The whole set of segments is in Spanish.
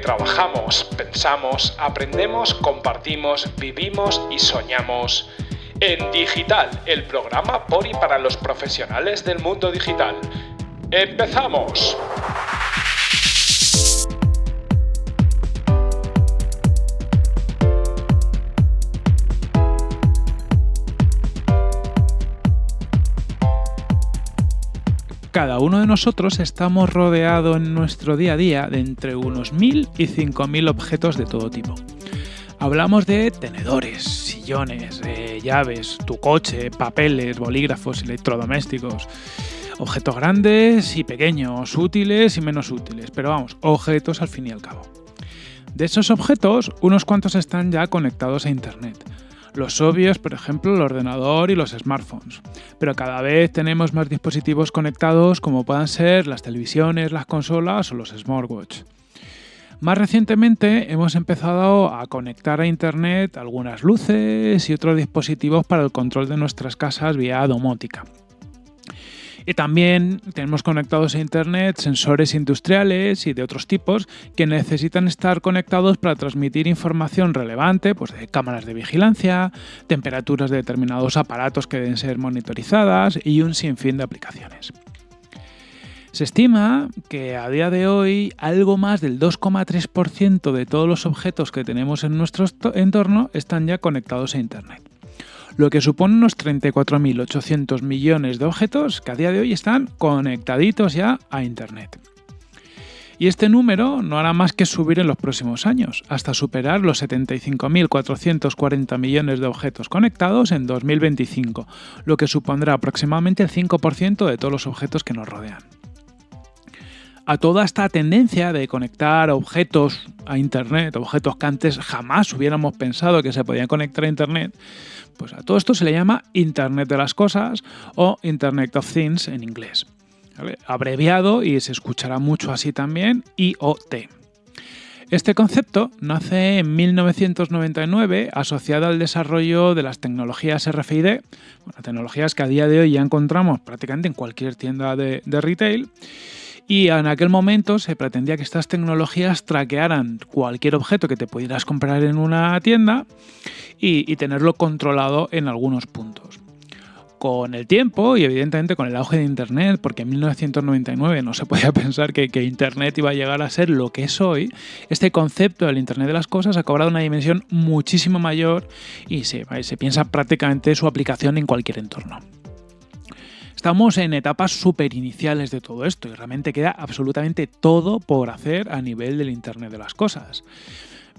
trabajamos, pensamos, aprendemos, compartimos, vivimos y soñamos. En Digital, el programa por y para los profesionales del mundo digital. ¡Empezamos! Cada uno de nosotros estamos rodeados en nuestro día a día de entre unos 1.000 y 5.000 objetos de todo tipo. Hablamos de tenedores, sillones, eh, llaves, tu coche, papeles, bolígrafos, electrodomésticos, objetos grandes y pequeños, útiles y menos útiles, pero vamos, objetos al fin y al cabo. De esos objetos, unos cuantos están ya conectados a Internet los obvios, por ejemplo, el ordenador y los smartphones. Pero cada vez tenemos más dispositivos conectados como puedan ser las televisiones, las consolas o los smartwatch. Más recientemente hemos empezado a conectar a Internet algunas luces y otros dispositivos para el control de nuestras casas vía domótica. Y también tenemos conectados a Internet sensores industriales y de otros tipos que necesitan estar conectados para transmitir información relevante pues de cámaras de vigilancia, temperaturas de determinados aparatos que deben ser monitorizadas y un sinfín de aplicaciones. Se estima que a día de hoy algo más del 2,3% de todos los objetos que tenemos en nuestro entorno están ya conectados a Internet lo que supone unos 34.800 millones de objetos que a día de hoy están conectaditos ya a Internet. Y este número no hará más que subir en los próximos años, hasta superar los 75.440 millones de objetos conectados en 2025, lo que supondrá aproximadamente el 5% de todos los objetos que nos rodean. A toda esta tendencia de conectar objetos a Internet, objetos que antes jamás hubiéramos pensado que se podían conectar a Internet, pues a todo esto se le llama Internet de las Cosas o Internet of Things en inglés. Abreviado y se escuchará mucho así también, IoT. Este concepto nace en 1999 asociado al desarrollo de las tecnologías RFID, tecnologías que a día de hoy ya encontramos prácticamente en cualquier tienda de, retail y en aquel momento se pretendía que estas tecnologías traquearan cualquier objeto que te pudieras comprar en una tienda y, tenerlo controlado en algunos puntos con el tiempo y evidentemente con el auge de Internet, porque en 1999 no se podía pensar que, Internet iba a llegar a ser lo que es hoy, este concepto del Internet de las Cosas ha cobrado una dimensión muchísimo mayor y se piensa prácticamente su aplicación en cualquier entorno. Estamos en etapas súper iniciales de todo esto y realmente queda absolutamente todo por hacer a nivel del Internet de las Cosas.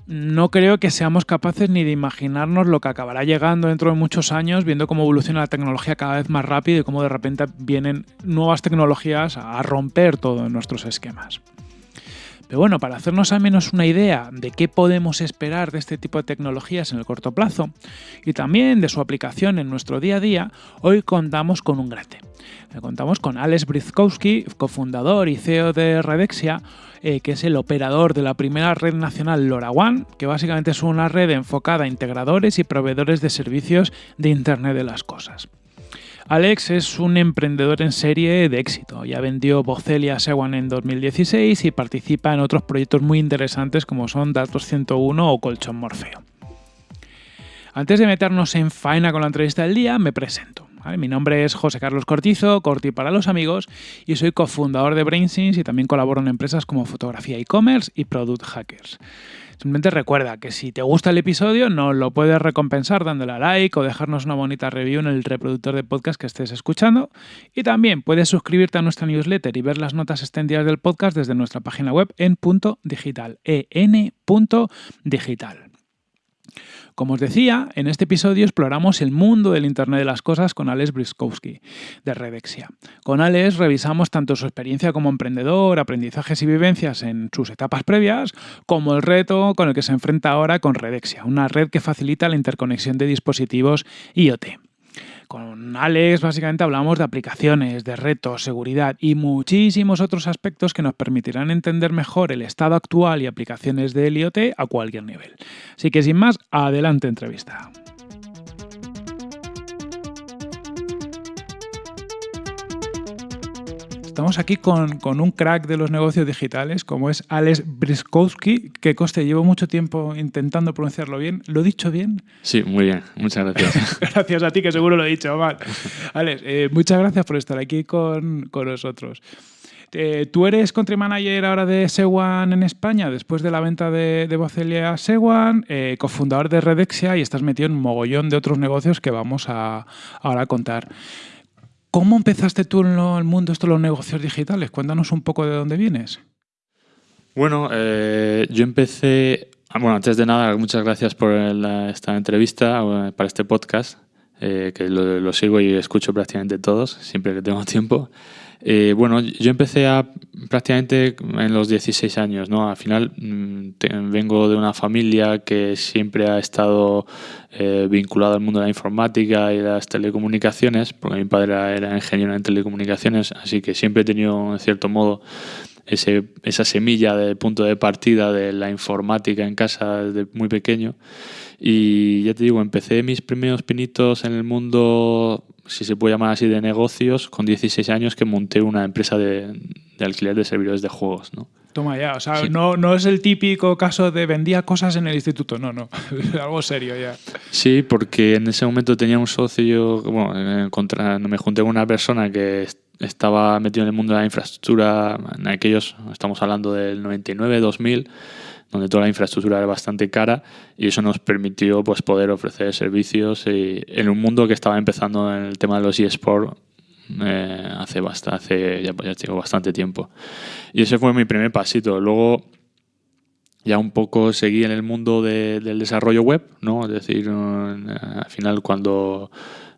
No creo que seamos capaces ni de imaginarnos lo que acabará llegando dentro de muchos años, viendo cómo evoluciona la tecnología cada vez más rápido y cómo de repente vienen nuevas tecnologías a romper todos nuestros esquemas. Pero bueno, para hacernos al menos una idea de qué podemos esperar de este tipo de tecnologías en el corto plazo y también de su aplicación en nuestro día a día, hoy contamos con un grande. Eh, contamos con Alex Brizkowski, cofundador y CEO de Redexia, eh, que es el operador de la primera red nacional LoRaWAN, que básicamente es una red enfocada a integradores y proveedores de servicios de Internet de las Cosas. Alex es un emprendedor en serie de éxito. Ya vendió Bocelia Sewan en 2016 y participa en otros proyectos muy interesantes como son Datos 101 o Colchón Morfeo. Antes de meternos en faena con la entrevista del día, me presento. Mi nombre es José Carlos Cortizo, Corti para los amigos, y soy cofundador de BrainSense y también colaboro en empresas como Fotografía e-commerce y Product Hackers. Simplemente recuerda que si te gusta el episodio, nos lo puedes recompensar dándole a like o dejarnos una bonita review en el reproductor de podcast que estés escuchando. Y también puedes suscribirte a nuestra newsletter y ver las notas extendidas del podcast desde nuestra página web en punto digital, en.digital. Como os decía, en este episodio exploramos el mundo del Internet de las Cosas con Alex Briskowski, de Redexia. Con Alex revisamos tanto su experiencia como emprendedor, aprendizajes y vivencias en sus etapas previas, como el reto con el que se enfrenta ahora con Redexia, una red que facilita la interconexión de dispositivos IoT. Con Alex básicamente hablamos de aplicaciones, de retos, seguridad y muchísimos otros aspectos que nos permitirán entender mejor el estado actual y aplicaciones del IoT a cualquier nivel. Así que sin más, adelante entrevista. Estamos aquí con, con, un crack de los negocios digitales, como es Alex Briskowski, que coste, llevo mucho tiempo intentando pronunciarlo bien. ¿Lo he dicho bien? Sí, muy bien. Muchas gracias. gracias a ti, que seguro lo he dicho mal. Alex, eh, muchas gracias por estar aquí con, con nosotros. Eh, tú eres country manager ahora de Sewan en España, después de la venta de, de Bocelia a Sewan, eh, cofundador de Redexia y estás metido en un mogollón de otros negocios que vamos a ahora a contar. ¿Cómo empezaste tú en el mundo esto los negocios digitales? Cuéntanos un poco de dónde vienes. Bueno, eh, yo empecé, ah, bueno, antes de nada, muchas gracias por la, esta entrevista, eh, para este podcast, eh, que lo, lo, sigo y escucho prácticamente todos, siempre que tengo tiempo. Eh, bueno, yo empecé prácticamente en los 16 años, ¿no? Al final mm, vengo de una familia que siempre ha estado eh, vinculada al mundo de la informática y las telecomunicaciones, porque mi padre era, ingeniero en telecomunicaciones, así que siempre he tenido, en cierto modo, esa semilla de punto de partida de la informática en casa desde muy pequeño. Y ya te digo, empecé mis primeros pinitos en el mundo si se puede llamar así, de negocios con 16 años que monté una empresa de, de alquiler de servidores de juegos. ¿no? Toma ya, o sea, sí. no, no es el típico caso de vendía cosas en el instituto, no, no, algo serio ya. Sí, porque en ese momento tenía un socio, bueno, contra, me junté con una persona que estaba metido en el mundo de la infraestructura, en aquellos, estamos hablando del 99, 2000, donde toda la infraestructura era bastante cara y eso nos permitió pues, poder ofrecer servicios y, en un mundo que estaba empezando en el tema de los eSports eh, hace, bastante, hace ya, ya tengo bastante tiempo. Y ese fue mi primer pasito. Luego ya un poco seguí en el mundo de, del desarrollo web, ¿no? Es decir, al final cuando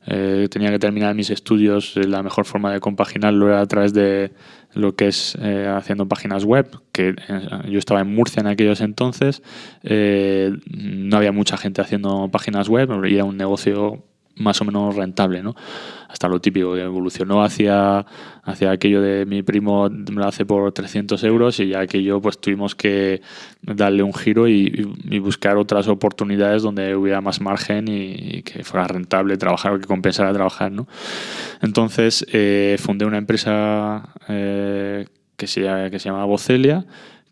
eh, tenía que terminar mis estudios, la mejor forma de compaginarlo era a través de lo que es eh, haciendo páginas web, que eh, yo estaba en Murcia en aquellos entonces, eh, no había mucha gente haciendo páginas web era un negocio más o menos rentable, ¿no? Hasta lo típico, que evolucionó hacia, hacia aquello de mi primo me lo hace por 300 euros y ya aquello pues tuvimos que darle un giro y, y buscar otras oportunidades donde hubiera más margen y, y, que fuera rentable trabajar o que compensara trabajar, ¿no? Entonces eh, fundé una empresa eh, que, se, que se llama Bocelia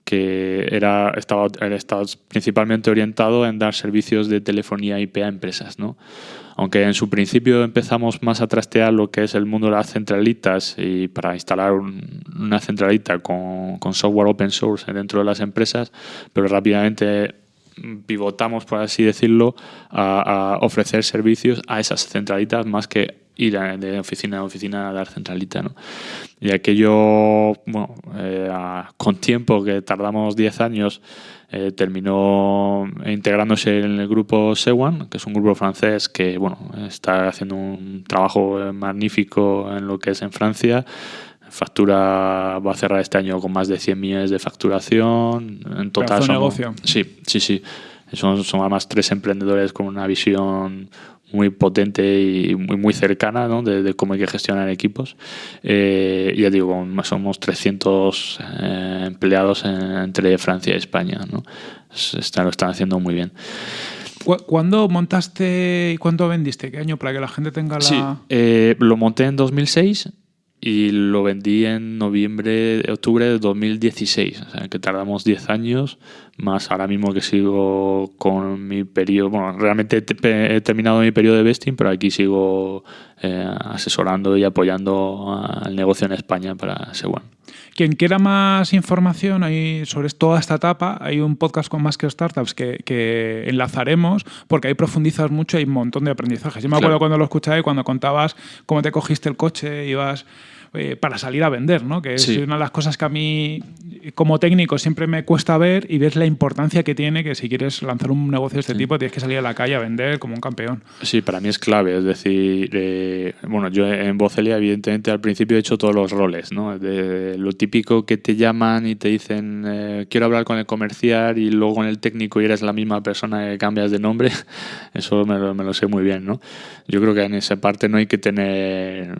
que era, estaba, estaba principalmente orientado en dar servicios de telefonía IP a empresas, ¿no? Aunque en su principio empezamos más a trastear lo que es el mundo de las centralitas y para instalar un, una centralita con, con, software open source dentro de las empresas, pero rápidamente pivotamos, por así decirlo, a, a ofrecer servicios a esas centralitas más que ir de oficina a oficina a dar centralita. ¿no? Y aquello, bueno, eh, con tiempo, que tardamos 10 años, eh, terminó integrándose en el grupo Sewan, que es un grupo francés que bueno, está haciendo un trabajo magnífico en lo que es en Francia. Factura va a cerrar este año con más de 100 millones de facturación. En total son, negocio. Sí, sí, sí. Son, son además tres emprendedores con una visión muy potente y muy, muy cercana ¿no? de, de, cómo hay que gestionar equipos. Eh, ya digo, somos 300 eh, empleados en, entre Francia y España. ¿no? Está, lo están haciendo muy bien. ¿Cuándo montaste y cuándo vendiste? ¿Qué año? Para que la gente tenga la... Sí, eh, lo monté en 2006 y lo vendí en noviembre, octubre de 2016. O sea, que tardamos 10 años, más ahora mismo que sigo con mi periodo. Bueno, realmente he terminado mi periodo de vesting, pero aquí sigo eh, asesorando y apoyando al negocio en España para Sewan. Quien quiera más información ahí sobre toda esta etapa, hay un podcast con más que startups que, que, enlazaremos, porque ahí profundizas mucho y hay un montón de aprendizajes. Yo me acuerdo claro. cuando lo escuché cuando contabas cómo te cogiste el coche, ibas eh, para salir a vender, ¿no? que sí. es una de las cosas que a mí como técnico siempre me cuesta ver y ves la importancia que tiene que si quieres lanzar un negocio de este sí. tipo tienes que salir a la calle a vender como un campeón. Sí, para mí es clave, es decir, eh, bueno, yo en Vocelia evidentemente al principio he hecho todos los roles, ¿no? De lo típico que te llaman y te dicen eh, quiero hablar con el comercial y luego con el técnico y eres la misma persona que cambias de nombre, eso me lo, me lo sé muy bien, ¿no? Yo creo que en esa parte no hay que tener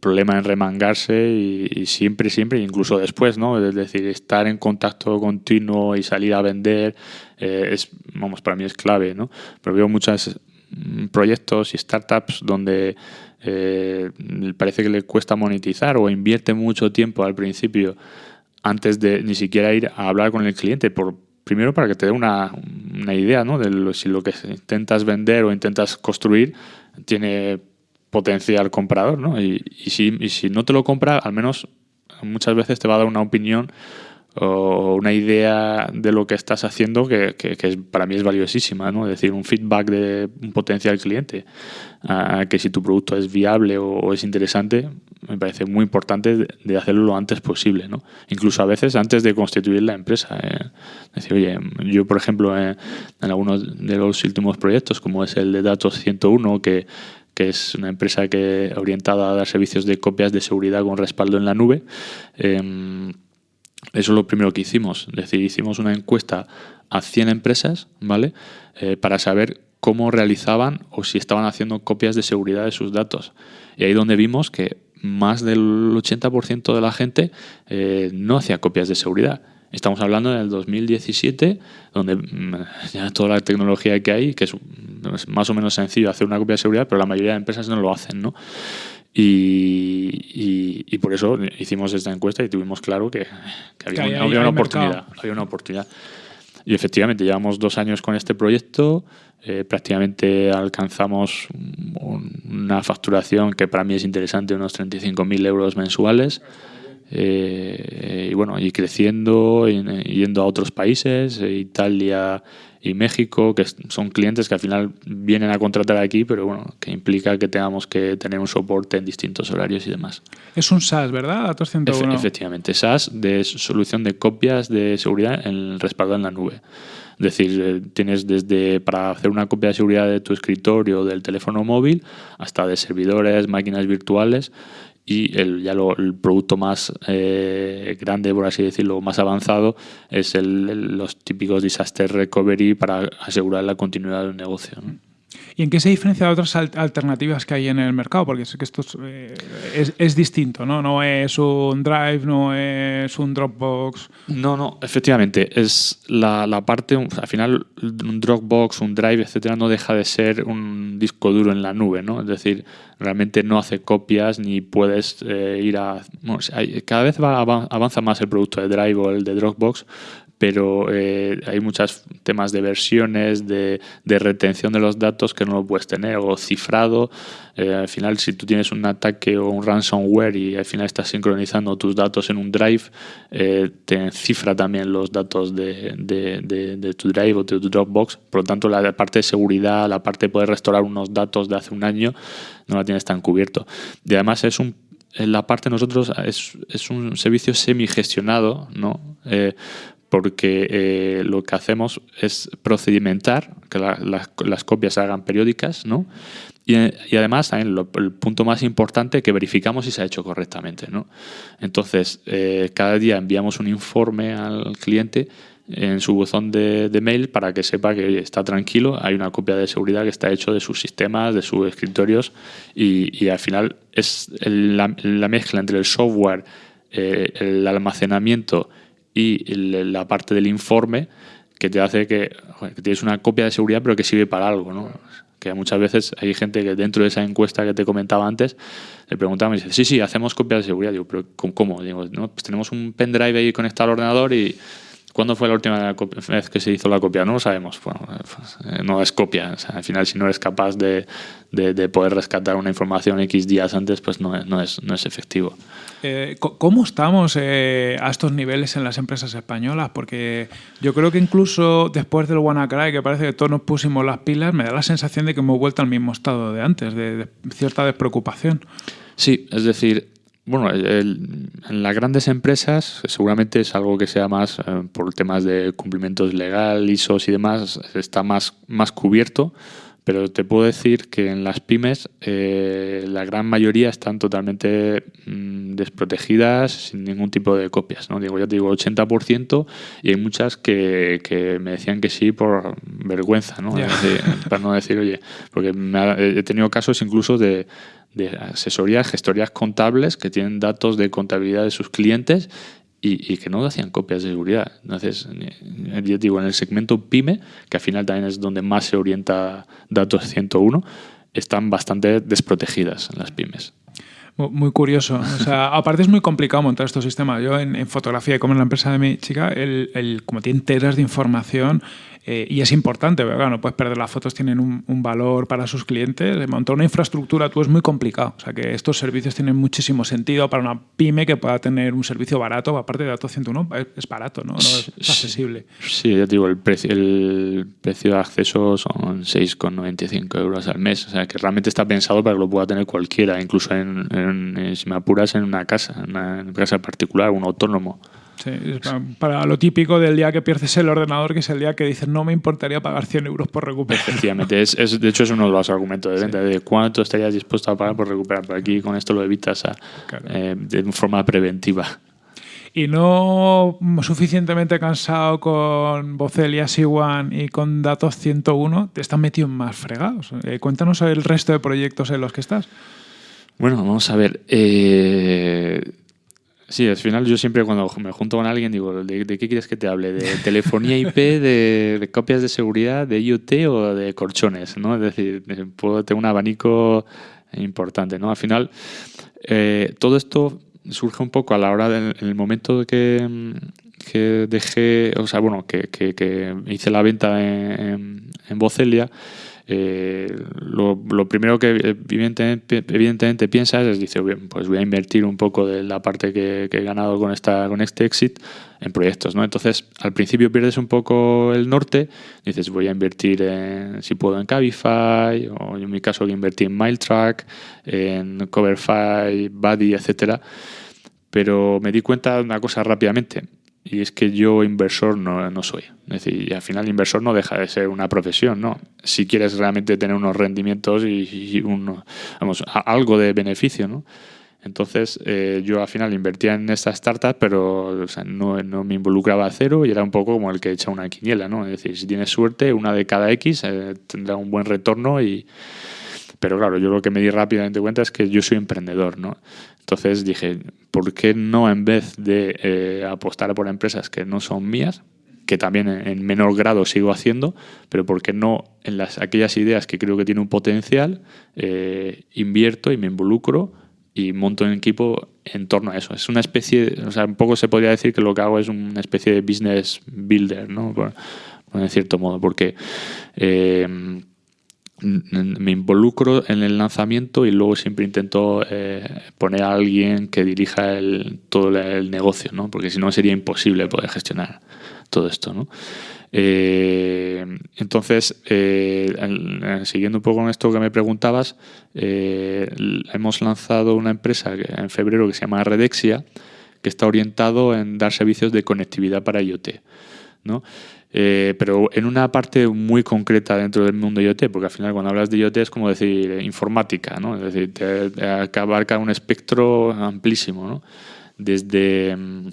problema en y, siempre, siempre, incluso después, ¿no? Es decir, estar en contacto continuo y salir a vender eh, es, vamos, para mí es clave, ¿no? Pero veo muchas mm, proyectos y startups donde eh, parece que le cuesta monetizar o invierte mucho tiempo al principio antes de ni siquiera ir a hablar con el cliente, por, primero para que te dé una, idea ¿no? de si lo que intentas vender o intentas construir tiene potencial comprador, ¿no? Y, y, si, y si no te lo compra, al menos muchas veces te va a dar una opinión o una idea de lo que estás haciendo que, que, para mí es valiosísima, ¿no? Es decir, un feedback de un potencial cliente, que si tu producto es viable o, es interesante, me parece muy importante de hacerlo lo antes posible, ¿no? Incluso a veces antes de constituir la empresa. ¿eh? decir, oye, yo por ejemplo en algunos de los últimos proyectos, como es el de Datos 101, que que es una empresa que orientada a dar servicios de copias de seguridad con respaldo en la nube. Eh, eso es lo primero que hicimos. Es decir, hicimos una encuesta a 100 empresas, ¿vale? Eh, para saber cómo realizaban o si estaban haciendo copias de seguridad de sus datos. Y ahí donde vimos que más del 80% de la gente eh, no hacía copias de seguridad. Estamos hablando del 2017, donde mm, ya toda la tecnología que hay, que es, más o menos sencillo hacer una copia de seguridad, pero la mayoría de empresas no lo hacen, ¿no? Y, y, por eso hicimos esta encuesta y tuvimos claro que, había, una oportunidad, había una oportunidad. Y efectivamente, llevamos dos años con este proyecto, eh, prácticamente alcanzamos una facturación que para mí es interesante, unos 35.000 euros mensuales. Eh, y bueno, y creciendo, yendo a otros países, Italia, y México, que son clientes que al final vienen a contratar aquí, pero bueno, que implica que tengamos que tener un soporte en distintos horarios y demás. Es un SaaS, ¿verdad? Datos 101. efectivamente, SaaS de solución de copias de seguridad en respaldo en la nube. Es decir, eh, tienes desde para hacer una copia de seguridad de tu escritorio, del teléfono móvil, hasta de servidores, máquinas virtuales y el, ya lo, el producto más eh, grande, por así decirlo, más avanzado, es el, los típicos disaster recovery para asegurar la continuidad del negocio. ¿Y en qué se diferencia de otras alternativas que hay en el mercado? Porque sé que esto eh, es, distinto, ¿no? No es un Drive, no es un Dropbox. No, no, efectivamente. Es la, parte, al final, un Dropbox, un Drive, etcétera, no deja de ser un disco duro en la nube, ¿no? Es decir, realmente no hace copias ni puedes eh, ir a... Cada vez va, avanza más el producto de Drive o el de Dropbox, pero eh, hay muchos temas de versiones, de, retención de los datos que no lo puedes tener, o cifrado. Eh, al final, si tú tienes un ataque o un ransomware y al final estás sincronizando tus datos en un drive, eh, te cifra también los datos de, de, tu drive o de tu Dropbox. Por lo tanto, la parte de seguridad, la parte de poder restaurar unos datos de hace un año, no la tienes tan cubierto. Y además es un la parte de nosotros es, es un servicio semi-gestionado, ¿no? Porque eh, lo que hacemos es procedimentar, que las copias se hagan periódicas, ¿no? Y, además, también el punto más importante, que verificamos si se ha hecho correctamente, ¿no? Entonces, eh, cada día enviamos un informe al cliente en su buzón de, mail para que sepa que está tranquilo, hay una copia de seguridad que está hecho de sus sistemas, de sus escritorios y, al final es la, mezcla entre el software, eh, el almacenamiento y la parte del informe que te hace que, tienes una copia de seguridad pero que sirve para algo, ¿no? Que muchas veces hay gente que dentro de esa encuesta que te comentaba antes le preguntaba y dice, sí, sí, hacemos copias de seguridad. Digo, pero ¿cómo? Digo, no, pues tenemos un pendrive ahí conectado al ordenador y ¿Cuándo fue la última vez que se hizo la copia? No lo sabemos. Bueno, eh, no es copia. al final, si no eres capaz de, de, poder rescatar una información X días antes, pues no, no, es, no es efectivo. Eh, ¿Cómo estamos eh, a estos niveles en las empresas españolas? Porque yo creo que incluso después del WannaCry, que parece que todos nos pusimos las pilas, me da la sensación de que hemos vuelto al mismo estado de antes, de cierta despreocupación. Sí, es decir, bueno, en las grandes empresas seguramente es algo que sea más eh, por temas de cumplimientos legal, ISOs y demás, está más, más cubierto, pero te puedo decir que en las pymes eh, la gran mayoría están totalmente mm, desprotegidas sin ningún tipo de copias. ¿no? Digo, ya te digo, 80% y hay muchas que, que me decían que sí por vergüenza, ¿no? para no decir, oye, porque he tenido casos incluso de de asesoría, gestorías contables que tienen datos de contabilidad de sus clientes y, que no hacían copias de seguridad. Entonces, yo digo, en el segmento PyME, que al final también es donde más se orienta Datos 101, están bastante desprotegidas las pymes. Muy curioso. O sea, aparte es muy complicado montar estos sistemas. Yo en, fotografía, como en la empresa de mi chica, el, el, como tiene teras de información, eh, y es importante, pero no puedes perder las fotos, tienen un, valor para sus clientes. Montar una infraestructura tú es muy complicado. O sea que estos servicios tienen muchísimo sentido para una pyme que pueda tener un servicio barato, aparte de Datos 101, es, barato, ¿no? es, accesible. Sí, ya te digo, el precio, el precio de acceso son 6,95 euros al mes. O sea que realmente está pensado para que lo pueda tener cualquiera, incluso en, si me apuras en una casa, en una casa particular, un autónomo. Sí, para, lo típico del día que pierdes el ordenador, que es el día que dices no me importaría pagar 100 euros por recuperar. Efectivamente, es, de hecho es uno de los argumentos de venta, de cuánto estarías dispuesto a pagar por recuperar. Por aquí con esto lo evitas eh, de forma preventiva. Y no suficientemente cansado con Bocelia C1 y con Datos 101, te están metido en más fregados. Eh, cuéntanos el resto de proyectos en los que estás. Bueno, vamos a ver. Eh, Sí, al final yo siempre cuando me junto con alguien digo, ¿de, qué quieres que te hable? ¿De telefonía IP, de, copias de seguridad, de IoT o de colchones? ¿no? Es decir, puedo tener un abanico importante. ¿no? Al final, eh, todo esto surge un poco a la hora del momento que, que dejé, o sea, bueno, que, que, hice la venta en, en Bocelia. Eh, lo, primero que evidentemente, evidentemente piensas es, dice, pues voy a invertir un poco de la parte que, he ganado con, esta, con este exit en proyectos, ¿no? Entonces, al principio pierdes un poco el norte, dices, voy a invertir, en, si puedo, en Cabify, o en mi caso, invertí en MileTrack, en Coverfy, Buddy, etcétera. Pero me di cuenta de una cosa rápidamente y es que yo inversor no, no, soy. Es decir, al final inversor no deja de ser una profesión, ¿no? Si quieres realmente tener unos rendimientos y, vamos, algo de beneficio, ¿no? Entonces eh, yo al final invertía en esta startup, pero no, no, me involucraba a cero y era un poco como el que echa una quiniela, ¿no? Es decir, si tienes suerte, una de cada X eh, tendrá un buen retorno y... Pero claro, yo lo que me di rápidamente cuenta es que yo soy emprendedor, ¿no? Entonces dije, ¿por qué no en vez de eh, apostar por empresas que no son mías, que también en, menor grado sigo haciendo, pero por qué no en las, aquellas ideas que creo que tienen un potencial, eh, invierto y me involucro y monto un equipo en torno a eso. Es una especie, o sea, un poco se podría decir que lo que hago es una especie de business builder, ¿no? Por cierto modo, porque... Eh, me involucro en el lanzamiento y luego siempre intento eh, poner a alguien que dirija el, todo el negocio, ¿no? porque si no sería imposible poder gestionar todo esto. ¿no? Eh, entonces, eh, siguiendo un poco con esto que me preguntabas, hemos lanzado una empresa en febrero que se llama Redexia, que está orientado en dar servicios de conectividad para IoT. ¿no? Eh, pero en una parte muy concreta dentro del mundo IoT, porque al final cuando hablas de IoT es como decir eh, informática, ¿no? es decir, te, abarca un espectro amplísimo, ¿no? desde mm,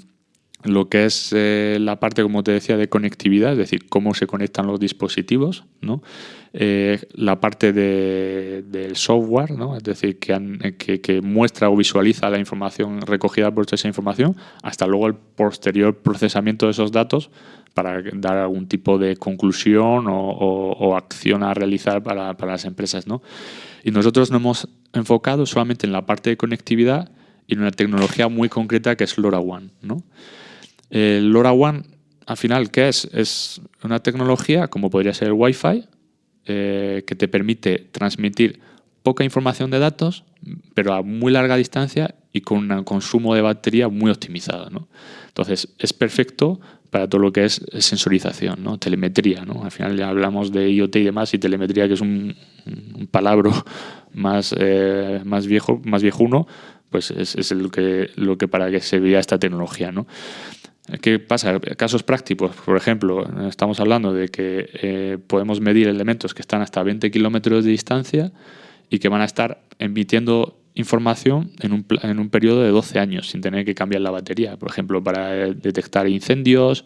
lo que es eh, la parte, como te decía, de conectividad, es decir, cómo se conectan los dispositivos, ¿no? la parte de, del software, ¿no? es decir, que, que, que, muestra o visualiza la información recogida por esa información, hasta luego el posterior procesamiento de esos datos para dar algún tipo de conclusión o, acción a realizar para, las empresas. ¿no? Y nosotros nos hemos enfocado solamente en la parte de conectividad y en una tecnología muy concreta que es LoRaWAN. ¿no? El LoRaWAN, al final, ¿qué es? Es una tecnología, como podría ser el Wi-Fi, eh, que te permite transmitir poca información de datos, pero a muy larga distancia y con un consumo de batería muy optimizado. ¿no? Entonces, es perfecto para todo lo que es sensorización, ¿no? telemetría. ¿no? Al final ya hablamos de IoT y demás, y telemetría, que es un, palabro más, eh, más viejo, más viejuno, pues es, es, lo, que, lo que para que se vea esta tecnología. ¿no? ¿Qué pasa? Casos prácticos, por ejemplo, estamos hablando de que eh, podemos medir elementos que están hasta 20 kilómetros de distancia y que van a estar emitiendo información en un, en un periodo de 12 años sin tener que cambiar la batería. Por ejemplo, para detectar incendios,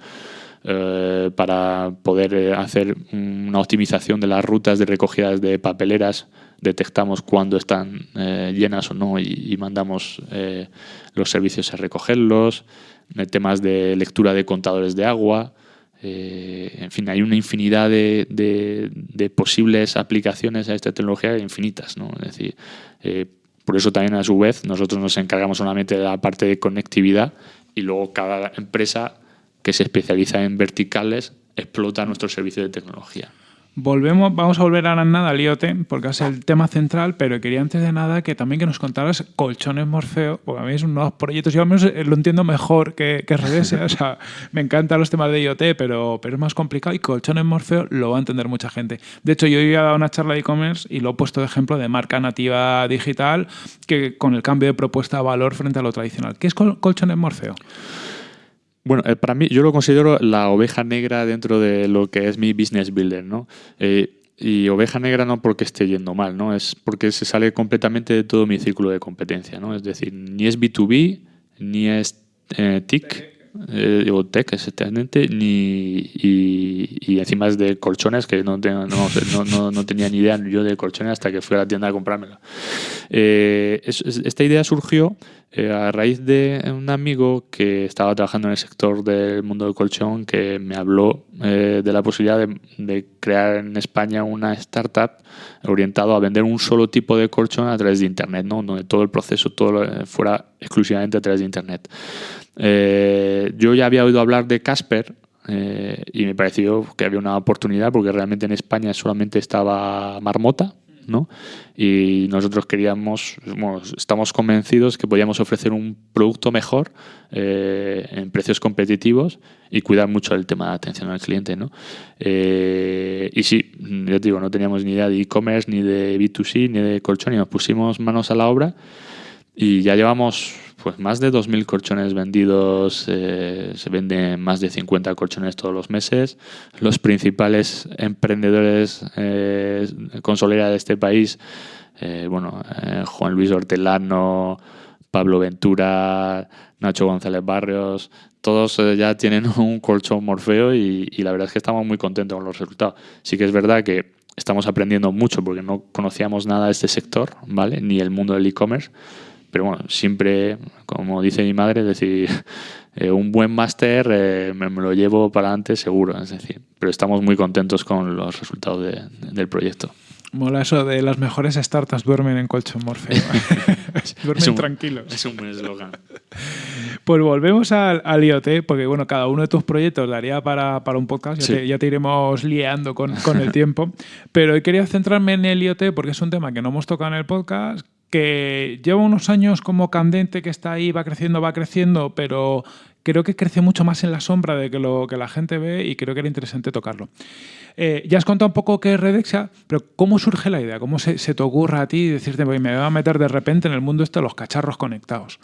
eh, para poder eh, hacer una optimización de las rutas de recogidas de papeleras. Detectamos cuándo están eh, llenas o no y, mandamos los servicios a recogerlos. Temas de lectura de contadores de agua. En fin, hay una infinidad de, posibles aplicaciones a esta tecnología infinitas. ¿no? Es decir, por eso también a su vez nosotros nos encargamos solamente de la parte de conectividad y luego cada empresa que se especializa en verticales explota nuestro servicio de tecnología. Volvemos, vamos a volver a nada al IoT, porque es el tema central, pero quería antes de nada que también que nos contaras colchones Morfeo, porque a mí es un nuevo proyecto, yo al menos eh, lo entiendo mejor que, que Redese, o sea, me encantan los temas de IoT, pero, pero es más complicado y colchones Morfeo lo va a entender mucha gente. De hecho, yo a dar una charla de e-commerce y lo he puesto de ejemplo de marca nativa digital, que con el cambio de propuesta de valor frente a lo tradicional. ¿Qué es colchones Morfeo? Bueno, eh, para mí yo lo considero la oveja negra dentro de lo que es mi business builder, ¿no? Eh, y oveja negra no porque esté yendo mal, ¿no? Es porque se sale completamente de todo mi círculo de competencia, ¿no? Es decir, ni es B2B, ni es eh, TIC, eh, o tech exactamente, ni, y, encima es de colchones, que no, tengo, tenía ni idea yo de colchones hasta que fui a la tienda a comprármelo. Eh, esta idea surgió eh, a raíz de un amigo que estaba trabajando en el sector del mundo del colchón que me habló de la posibilidad de, crear en España una startup orientado a vender un solo tipo de colchón a través de Internet, ¿no? donde todo el proceso todo fuera exclusivamente a través de Internet. Eh, yo ya había oído hablar de Casper eh, y me pareció que había una oportunidad porque realmente en España solamente estaba Marmota. ¿No? Y nosotros queríamos, bueno, estamos convencidos que podíamos ofrecer un producto mejor eh, en precios competitivos y cuidar mucho el tema de atención al cliente. ¿no? y sí, yo te digo, no teníamos ni idea de e-commerce, ni de B2C, ni de colchón, y nos pusimos manos a la obra y ya llevamos pues más de 2.000 colchones vendidos, eh, se venden más de 50 colchones todos los meses. Los principales emprendedores eh, con solera de este país, eh, bueno, eh, Juan Luis Hortelano, Pablo Ventura, Nacho González Barrios, todos ya tienen un colchón Morfeo y, y la verdad es que estamos muy contentos con los resultados. Sí que es verdad que estamos aprendiendo mucho porque no conocíamos nada de este sector, ¿vale? Ni el mundo del e-commerce pero bueno, siempre, como dice mi madre, es decir, eh, un buen máster eh, me, lo llevo para adelante seguro, es decir, pero estamos muy contentos con los resultados del proyecto. Mola eso de las mejores startups duermen en colchón Morfeo. duermen tranquilos. Es un buen eslogan. Pues volvemos al, IoT, porque bueno, cada uno de tus proyectos daría para, para un podcast, ya, te, iremos liando con, con el tiempo. Pero hoy quería centrarme en el IoT porque es un tema que no hemos tocado en el podcast, que lleva unos años como candente, que está ahí, va creciendo, va creciendo, pero creo que crece mucho más en la sombra de que lo que la gente ve y creo que era interesante tocarlo. Eh, ya has contado un poco qué es Redexia, pero ¿cómo surge la idea? ¿Cómo se, te ocurre a ti decirte, me voy a meter de repente en el mundo este de los cacharros conectados?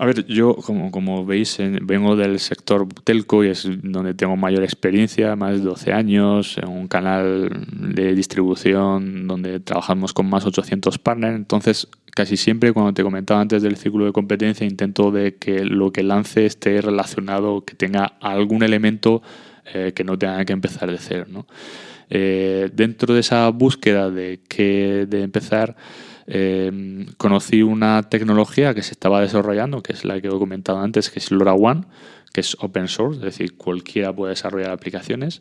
A ver, yo, como, como veis, vengo del sector telco y es donde tengo mayor experiencia, más de 12 años, en un canal de distribución donde trabajamos con más de 800 partners. Entonces, casi siempre, cuando te comentaba antes del círculo de competencia, intento de que lo que lance esté relacionado, que tenga algún elemento eh, que no tenga que empezar de cero. Eh, dentro de esa búsqueda de, que, de empezar eh, conocí una tecnología que se estaba desarrollando, que es la que he comentado antes, que es LoRaWAN, que es open source, es decir, cualquiera puede desarrollar aplicaciones.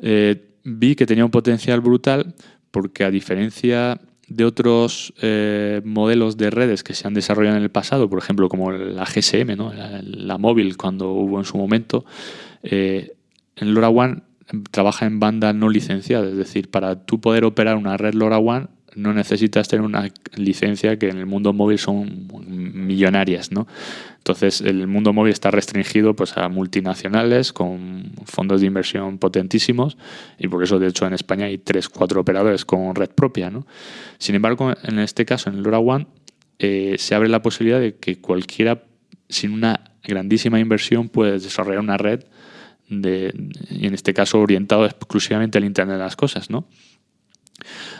Eh, vi que tenía un potencial brutal porque a diferencia de otros eh, modelos de redes que se han desarrollado en el pasado, por ejemplo, como la GSM, la, móvil cuando hubo en su momento, en LoRaWAN trabaja en banda no licenciada, es decir, para tú poder operar una red LoRaWAN no necesitas tener una licencia que en el mundo móvil son millonarias, ¿no? Entonces, el mundo móvil está restringido pues, a multinacionales con fondos de inversión potentísimos y por eso, de hecho, en España hay tres, cuatro operadores con red propia, ¿no? Sin embargo, en este caso, en LoRaWAN, eh, se abre la posibilidad de que cualquiera, sin una grandísima inversión, puede desarrollar una red de, en este caso orientado exclusivamente al Internet de las cosas, ¿no?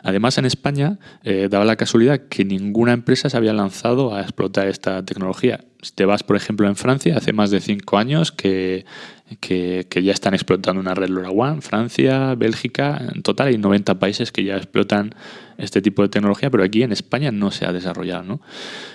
Además, en España eh, daba la casualidad que ninguna empresa se había lanzado a explotar esta tecnología. Si te vas, por ejemplo, en Francia, hace más de cinco años que, ya están explotando una red LoRaWAN, Francia, Bélgica, en total hay 90 países que ya explotan este tipo de tecnología, pero aquí en España no se ha desarrollado. ¿no?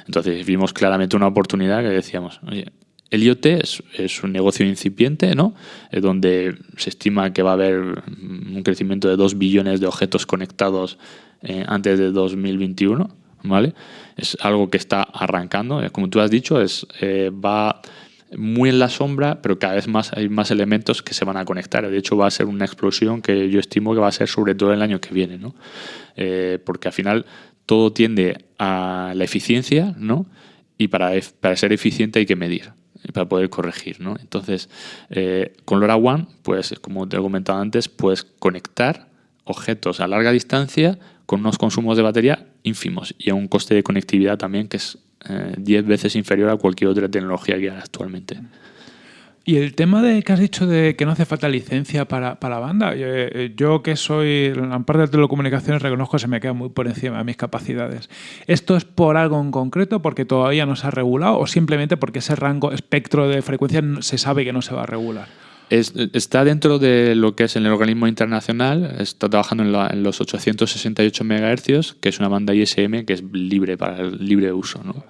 Entonces vimos claramente una oportunidad que decíamos, oye, el IoT es, un negocio incipiente, ¿no? Eh, donde se estima que va a haber un crecimiento de 2 billones de objetos conectados eh, antes de 2021. ¿vale? Es algo que está arrancando. Eh, como tú has dicho, es, va muy en la sombra, pero cada vez más hay más elementos que se van a conectar. De hecho, va a ser una explosión que yo estimo que va a ser sobre todo el año que viene, ¿no? porque al final todo tiende a la eficiencia, ¿no? Y para, para ser eficiente hay que medir para poder corregir. ¿no? Entonces, eh, con LoRaWAN, pues como te he comentado antes, puedes conectar objetos a larga distancia con unos consumos de batería ínfimos y a un coste de conectividad también que es 10 eh, veces inferior a cualquier otra tecnología que hay actualmente. Y el tema de que has dicho de que no hace falta licencia para, para la banda, eh, yo, que soy en parte de telecomunicaciones reconozco que se me queda muy por encima de mis capacidades. ¿Esto es por algo en concreto, porque todavía no se ha regulado o simplemente porque ese rango espectro de frecuencia se sabe que no se va a regular? está dentro de lo que es el organismo internacional, está trabajando en, los 868 MHz, que es una banda ISM que es libre para el libre uso. ¿no?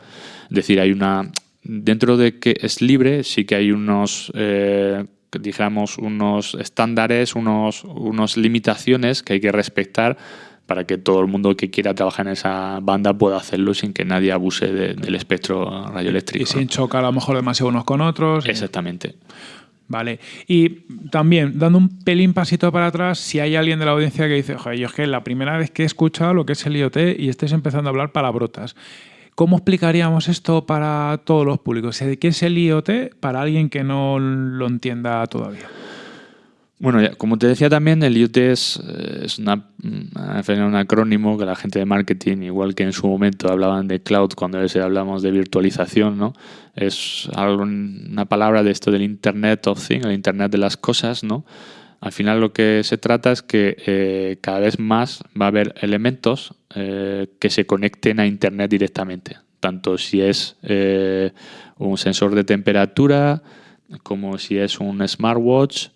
Es decir, hay una dentro de que es libre, sí que hay unos, eh, digamos, unos estándares, unos, unas limitaciones que hay que respetar para que todo el mundo que quiera trabajar en esa banda pueda hacerlo sin que nadie abuse del espectro radioeléctrico. Y sin chocar a lo mejor demasiado unos con otros. Exactamente. Vale. Y también, dando un pelín pasito para atrás, si hay alguien de la audiencia que dice, oye, yo es que la primera vez que he escuchado lo que es el IoT y estés empezando a hablar palabrotas. ¿Cómo explicaríamos esto para todos los públicos? ¿Qué es el IoT para alguien que no lo entienda todavía? Bueno, como te decía también, el IoT es, eh, un acrónimo que la gente de marketing, igual que en su momento hablaban de cloud cuando hablamos de virtualización, ¿no? Es una palabra de esto del Internet of Things, el Internet de las cosas, ¿no? Al final lo que se trata es que eh, cada vez más va a haber elementos eh, que se conecten a Internet directamente, tanto si es eh, un sensor de temperatura, como si es un smartwatch,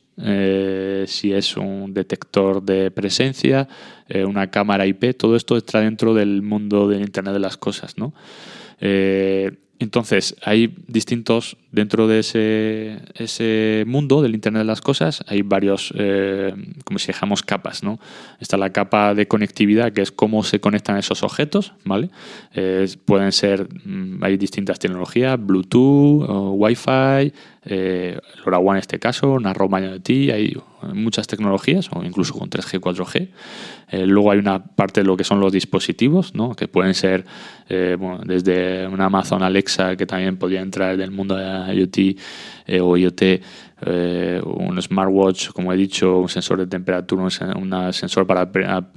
si es un detector de presencia, una cámara IP, todo esto está dentro del mundo del Internet de las cosas. ¿no? Entonces, hay distintos, dentro de ese, ese, mundo del Internet de las Cosas, hay varios, eh, como si dijéramos, capas, ¿no? Está la capa de conectividad, que es cómo se conectan esos objetos, ¿vale? Eh, pueden ser, mm, hay distintas tecnologías, Bluetooth, Wi-Fi, eh, LoRaWAN en este caso, Narrowband IoT, hay muchas tecnologías, o incluso con 3G, 4G. Eh, luego hay una parte de lo que son los dispositivos, ¿no? que pueden ser eh, desde una Amazon Alexa, que también podría entrar del mundo de IoT eh, o IoT, un smartwatch, como he dicho, un sensor de temperatura, un, sensor para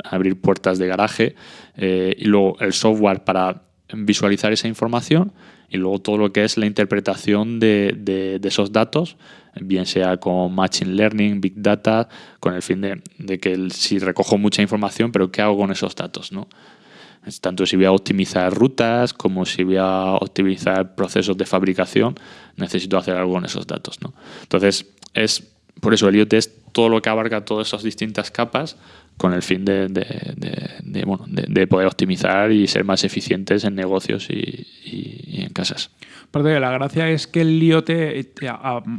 abrir puertas de garaje, y luego el software para visualizar esa información y luego todo lo que es la interpretación de, esos datos, bien sea con Machine Learning, Big Data, con el fin de, de, que si recojo mucha información, pero ¿qué hago con esos datos? ¿no? Tanto si voy a optimizar rutas como si voy a optimizar procesos de fabricación, necesito hacer algo con esos datos. ¿no? Entonces, es por eso el IoT es todo lo que abarca todas esas distintas capas con el fin de, de, poder optimizar y ser más eficientes en negocios y en casas la gracia es que el IoT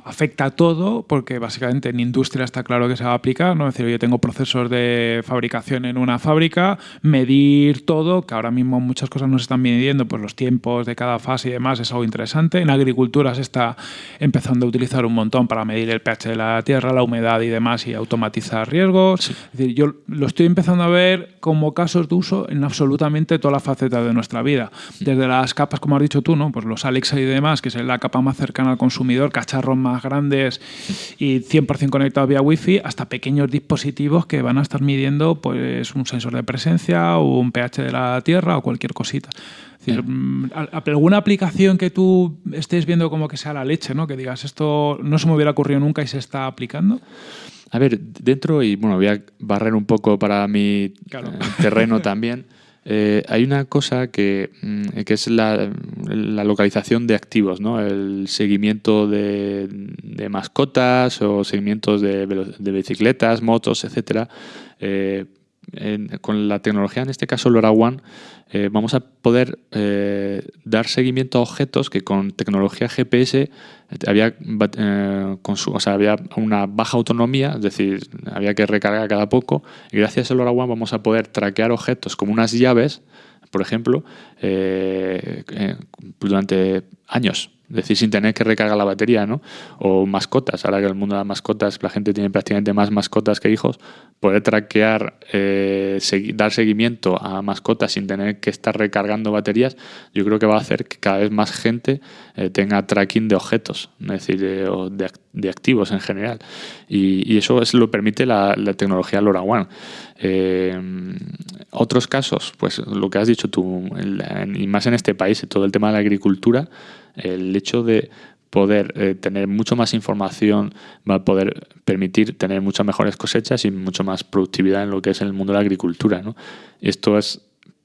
afecta a todo, porque básicamente en industria está claro que se va a aplicar, ¿no? Es decir, yo tengo procesos de fabricación en una fábrica, medir todo, que ahora mismo muchas cosas no se están midiendo, pues los tiempos de cada fase y demás es algo interesante. En agricultura se está empezando a utilizar un montón para medir el pH de la tierra, la humedad y demás y automatizar riesgos. Es decir, yo lo estoy empezando a ver como casos de uso en absolutamente todas las facetas de nuestra vida. Desde las capas, como has dicho tú, ¿no? Pues los Alexa y demás, que es la capa más cercana al consumidor, cacharros más grandes y 100% conectados vía Wi-Fi, hasta pequeños dispositivos que van a estar midiendo pues, un sensor de presencia o un pH de la tierra o cualquier cosita. Mm, alguna aplicación que tú estés viendo como que sea la leche, ¿no? que digas esto no se me hubiera ocurrido nunca y se está aplicando. A ver, dentro, y bueno, voy a barrer un poco para mi Claro. eh, terreno también. eh, hay una cosa que, mm, que es la, la localización de activos, ¿no? El seguimiento de, de mascotas o seguimientos de bicicletas, motos, etcétera. Eh, con la tecnología, en este caso LoRaWAN, eh, vamos a poder eh, dar seguimiento a objetos que con tecnología GPS eh, había una baja autonomía, es decir, había que recargar cada poco. Y gracias a LoRaWAN vamos a poder traquear objetos como unas llaves, por ejemplo, eh, eh, durante años. Decir, sin tener que recargar la batería, ¿no? O mascotas. Ahora que el mundo de las mascotas, la gente tiene prácticamente más mascotas que hijos, poder traquear, eh, dar seguimiento a mascotas sin tener que estar recargando baterías, yo creo que va a hacer que cada vez más gente eh, tenga tracking de objetos, es decir, de, o de de activos en general. Y, y eso es, lo permite la, tecnología LoRaWAN. Eh, otros casos, pues lo que has dicho tú, y más en este país, todo el tema de la agricultura, el hecho de poder eh, tener mucho más información va a poder permitir tener muchas mejores cosechas y mucho más productividad en lo que es el mundo de la agricultura. ¿no? Esto es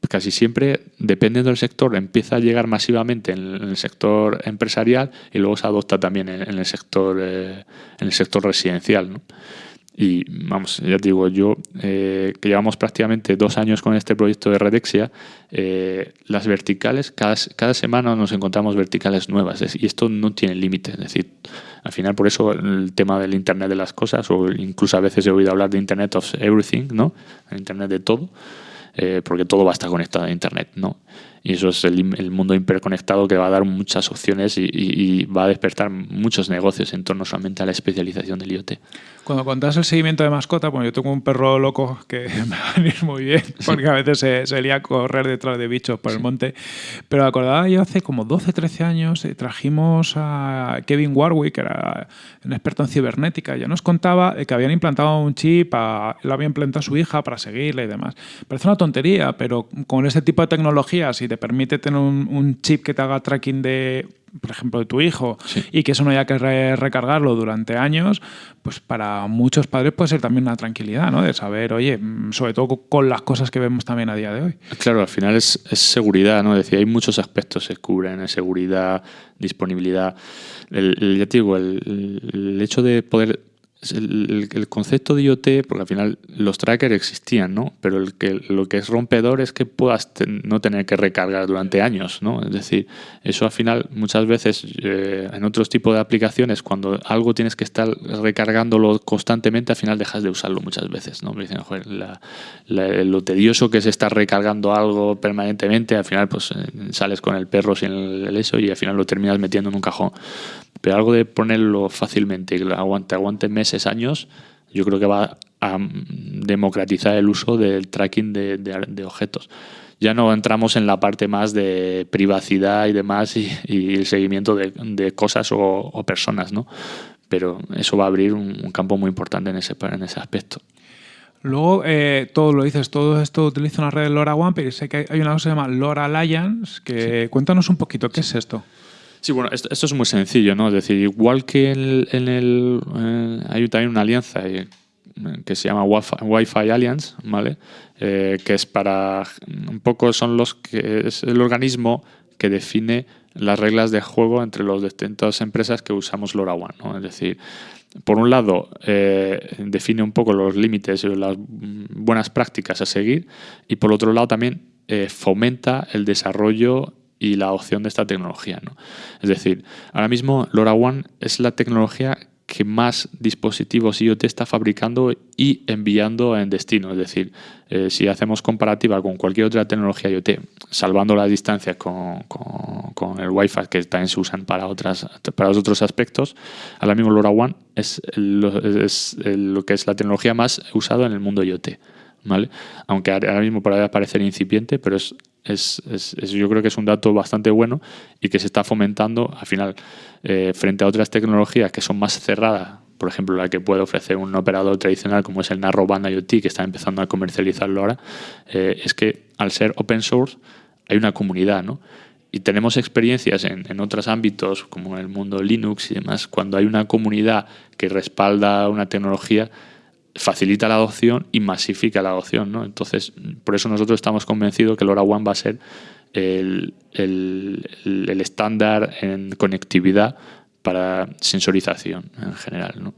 casi siempre, dependiendo del sector, empieza a llegar masivamente en el sector empresarial y luego se adopta también en, el sector eh, en el sector residencial. Y vamos, ya te digo, yo eh, que llevamos prácticamente dos años con este proyecto de Redexia, eh, las verticales, cada, cada semana nos encontramos verticales nuevas y esto no tiene límite. Es decir, al final por eso el tema del Internet de las cosas, o incluso a veces he oído hablar de Internet of Everything, ¿no? El Internet de todo, eh, porque todo va a estar conectado a Internet, ¿no? Y eso es el, el mundo hiperconectado que va a dar muchas opciones y, y- y va a despertar muchos negocios en torno solamente a la especialización del IoT. Cuando contas el seguimiento de mascota, bueno, yo tengo un perro loco que me va a venir muy bien, porque a veces se, se lía a correr detrás de bichos por el monte. Pero acordaba yo hace como 12, 13 años, eh, trajimos a Kevin Warwick, que era un experto en cibernética, ya nos contaba que habían implantado un chip, a, lo había implantado a su hija para seguirle y demás. Parece una tontería, pero con este tipo de tecnología, si te permite tener un, un chip que te haga tracking de por ejemplo, de tu hijo, Sí. y que eso no haya que re- recargarlo durante años, pues para muchos padres puede ser también una tranquilidad, ¿no? De saber, oye, mm, sobre todo con las cosas que vemos también a día de hoy. Claro, al final es, es seguridad, ¿no? Es decir, hay muchos aspectos que se cubren, seguridad, disponibilidad. El, el- ya te digo, el, el hecho de poder... El, concepto de IoT, porque al final los trackers existían, ¿no? Pero el que, lo que es rompedor es que puedas no tener que recargar durante años, ¿no? Es decir, eso al final muchas veces eh, en otros tipos de aplicaciones, cuando algo tienes que estar recargándolo constantemente, al final dejas de usarlo muchas veces, ¿no? Me dicen, joder, lo tedioso que es estar recargando algo permanentemente, al final pues eh, sales con el perro sin el, el eso y al final lo terminas metiendo en un cajón. Pero algo de ponerlo fácilmente que aguante, aguante meses, años, yo creo que va a democratizar el uso del tracking de, de- de objetos. Ya no entramos en la parte más de privacidad y demás y, y el seguimiento de, de cosas o, o personas, ¿no? Pero eso va a abrir un, un campo muy importante en ese, en ese aspecto. Luego, eh, todo lo dices, todo esto utiliza una red de LoRaWAN, pero sé que hay una cosa que se llama LoRa Alliance, que cuéntanos un poquito, ¿qué es esto? Sí, bueno, esto, es muy sencillo, ¿no? Es decir, igual que en el, en el, hay también una alianza eh, que se llama Wi-Fi, Alliance, ¿vale? Eh, que es para, un poco son los que, es el organismo que define las reglas de juego entre las distintas empresas que usamos LoRaWAN, ¿no? Es decir, por un lado, eh, define un poco los límites y las buenas prácticas a seguir, y por otro lado también eh, fomenta el desarrollo y la opción de esta tecnología. ¿no? Es decir, ahora mismo LoRaWAN es la tecnología que más dispositivos IoT está fabricando y enviando en destino. Es decir, eh, si hacemos comparativa con cualquier otra tecnología IoT, salvando las distancias con, con- el Wi-Fi, que también se usan para, otras, para otros aspectos, ahora mismo LoRaWAN es, lo- es lo que es la tecnología más usada en el mundo IoT. ¿vale? Aunque ahora mismo puede parecer incipiente, pero es, es, es- yo creo que es un dato bastante bueno y que se está fomentando al final eh, frente a otras tecnologías que son más cerradas, por ejemplo la que puede ofrecer un operador tradicional como es el Narrowband IoT que está empezando a comercializarlo ahora, eh, es que al ser open source hay una comunidad, ¿no? y tenemos experiencias en, en, otros ámbitos, como en el mundo Linux y demás, cuando hay una comunidad que respalda una tecnología, facilita la adopción y masifica la adopción. ¿no? Entonces, por eso nosotros estamos convencidos que LoRaWAN va a ser el, el, el estándar en conectividad para sensorización en general. ¿no?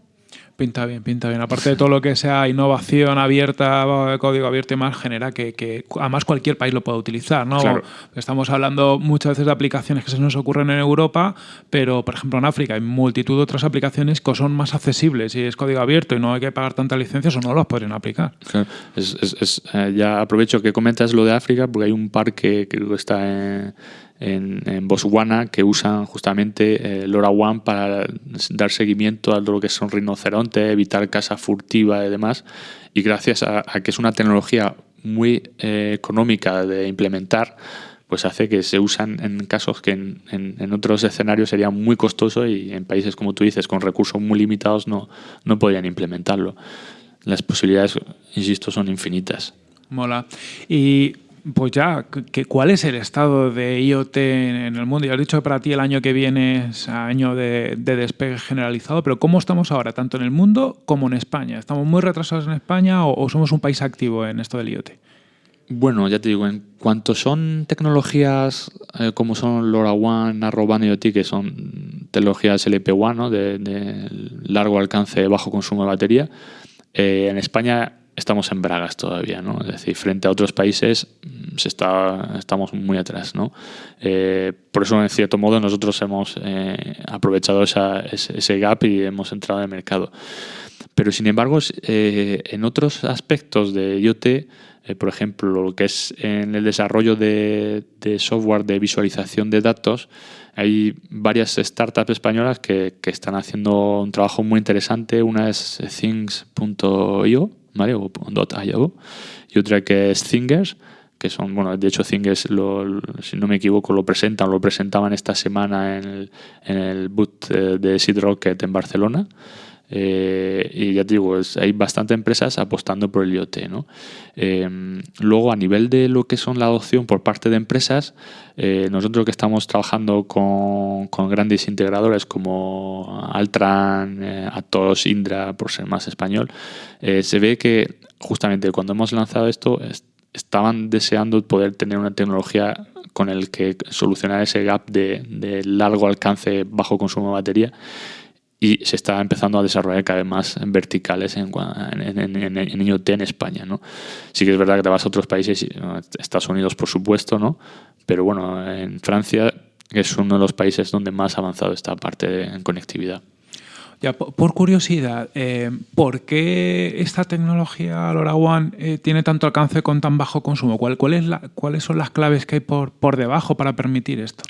Pinta bien, pinta bien. Aparte de todo lo que sea innovación abierta, código abierto y más, genera que, que además cualquier país lo pueda utilizar. ¿no? Claro. Estamos hablando muchas veces de aplicaciones que se nos ocurren en Europa, pero por ejemplo en África hay multitud de otras aplicaciones que son más accesibles y es código abierto y no hay que pagar tantas licencias o no las podrían aplicar. Claro. Es, es, es, eh, ya aprovecho que comentas lo de África porque hay un parque que está en en, en, Botswana que usan justamente eh, LoRaWAN para dar seguimiento a lo que son rinocerontes, evitar caza furtiva y demás. Y gracias a, a que es una tecnología muy eh, económica de implementar, pues hace que se usan en casos que en, en, en, otros escenarios sería muy costoso y en países, como tú dices, con recursos muy limitados no, no podrían implementarlo. Las posibilidades, insisto, son infinitas. Mola. Y pues ya, ¿qué, ¿cuál es el estado de IoT en el mundo? Ya has dicho que para ti el año que viene es año de, de, despegue generalizado, pero ¿cómo estamos ahora, tanto en el mundo como en España? ¿Estamos muy retrasados en España o, somos un país activo en esto del IoT? Bueno, ya te digo, en cuanto son tecnologías eh, como son LoRaWAN, Narrowband IoT, que son tecnologías LPWAN, ¿no? de, de, largo alcance, bajo consumo de batería, eh, en España estamos en bragas todavía, ¿no? Es decir, frente a otros países mm, se está, estamos muy atrás, ¿no? Eh, por eso, en cierto modo, nosotros hemos eh, aprovechado ese, ese, gap y hemos entrado en el mercado. Pero, sin embargo, eh, en otros aspectos de IoT, eh, por ejemplo, lo que es en el desarrollo de, de, software de visualización de datos, hay varias startups españolas que, que están haciendo un trabajo muy interesante. Una es things.io, ¿vale? O .io, y otra que es Thingers, que son, bueno, de hecho Thingers, lo, si no me equivoco, lo presentan, lo presentaban esta semana en el, en el boot de Seed Rocket en Barcelona. Eh, y ya te digo, hay bastantes empresas apostando por el IoT. ¿no? Eh, luego, a nivel de lo que son la adopción por parte de empresas, eh, nosotros que estamos trabajando con, grandes integradores como Altran, Atos, Indra, por ser más español, se ve que justamente cuando hemos lanzado esto, est estaban deseando poder tener una tecnología con el que solucionar ese gap de largo alcance, bajo consumo de batería y se está empezando a desarrollar cada vez más en verticales en, en, en, en, IoT en España. ¿no? Sí que es verdad que te vas a otros países, Estados Unidos por supuesto, ¿no? pero bueno, en Francia es uno de los países donde más ha avanzado esta parte de, en conectividad. Ya, por curiosidad, eh, ¿por qué esta tecnología LoRaWAN eh, tiene tanto alcance con tan bajo consumo? ¿Cuál, cuál es la, ¿Cuáles son las claves que hay por, por debajo para permitir esto?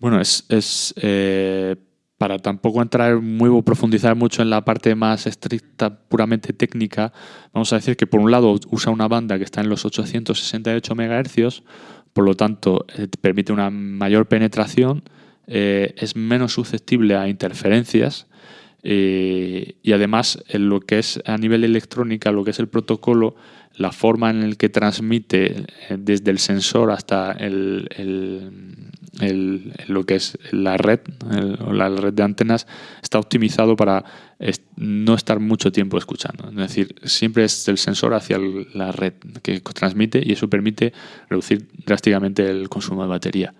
Bueno, es, es eh, para tampoco entrar muy profundizar mucho en la parte más estricta, puramente técnica, vamos a decir que por un lado usa una banda que está en los 868 MHz, por lo tanto eh, permite una mayor penetración, eh, es menos susceptible a interferencias eh, y además en lo que es a nivel electrónica, lo que es el protocolo, la forma en el que transmite eh, desde el sensor hasta el, el, lo que es la red, la red de antenas, está optimizado para no estar mucho tiempo escuchando. Es decir, siempre es el sensor hacia la red que transmite y eso permite reducir drásticamente el consumo de batería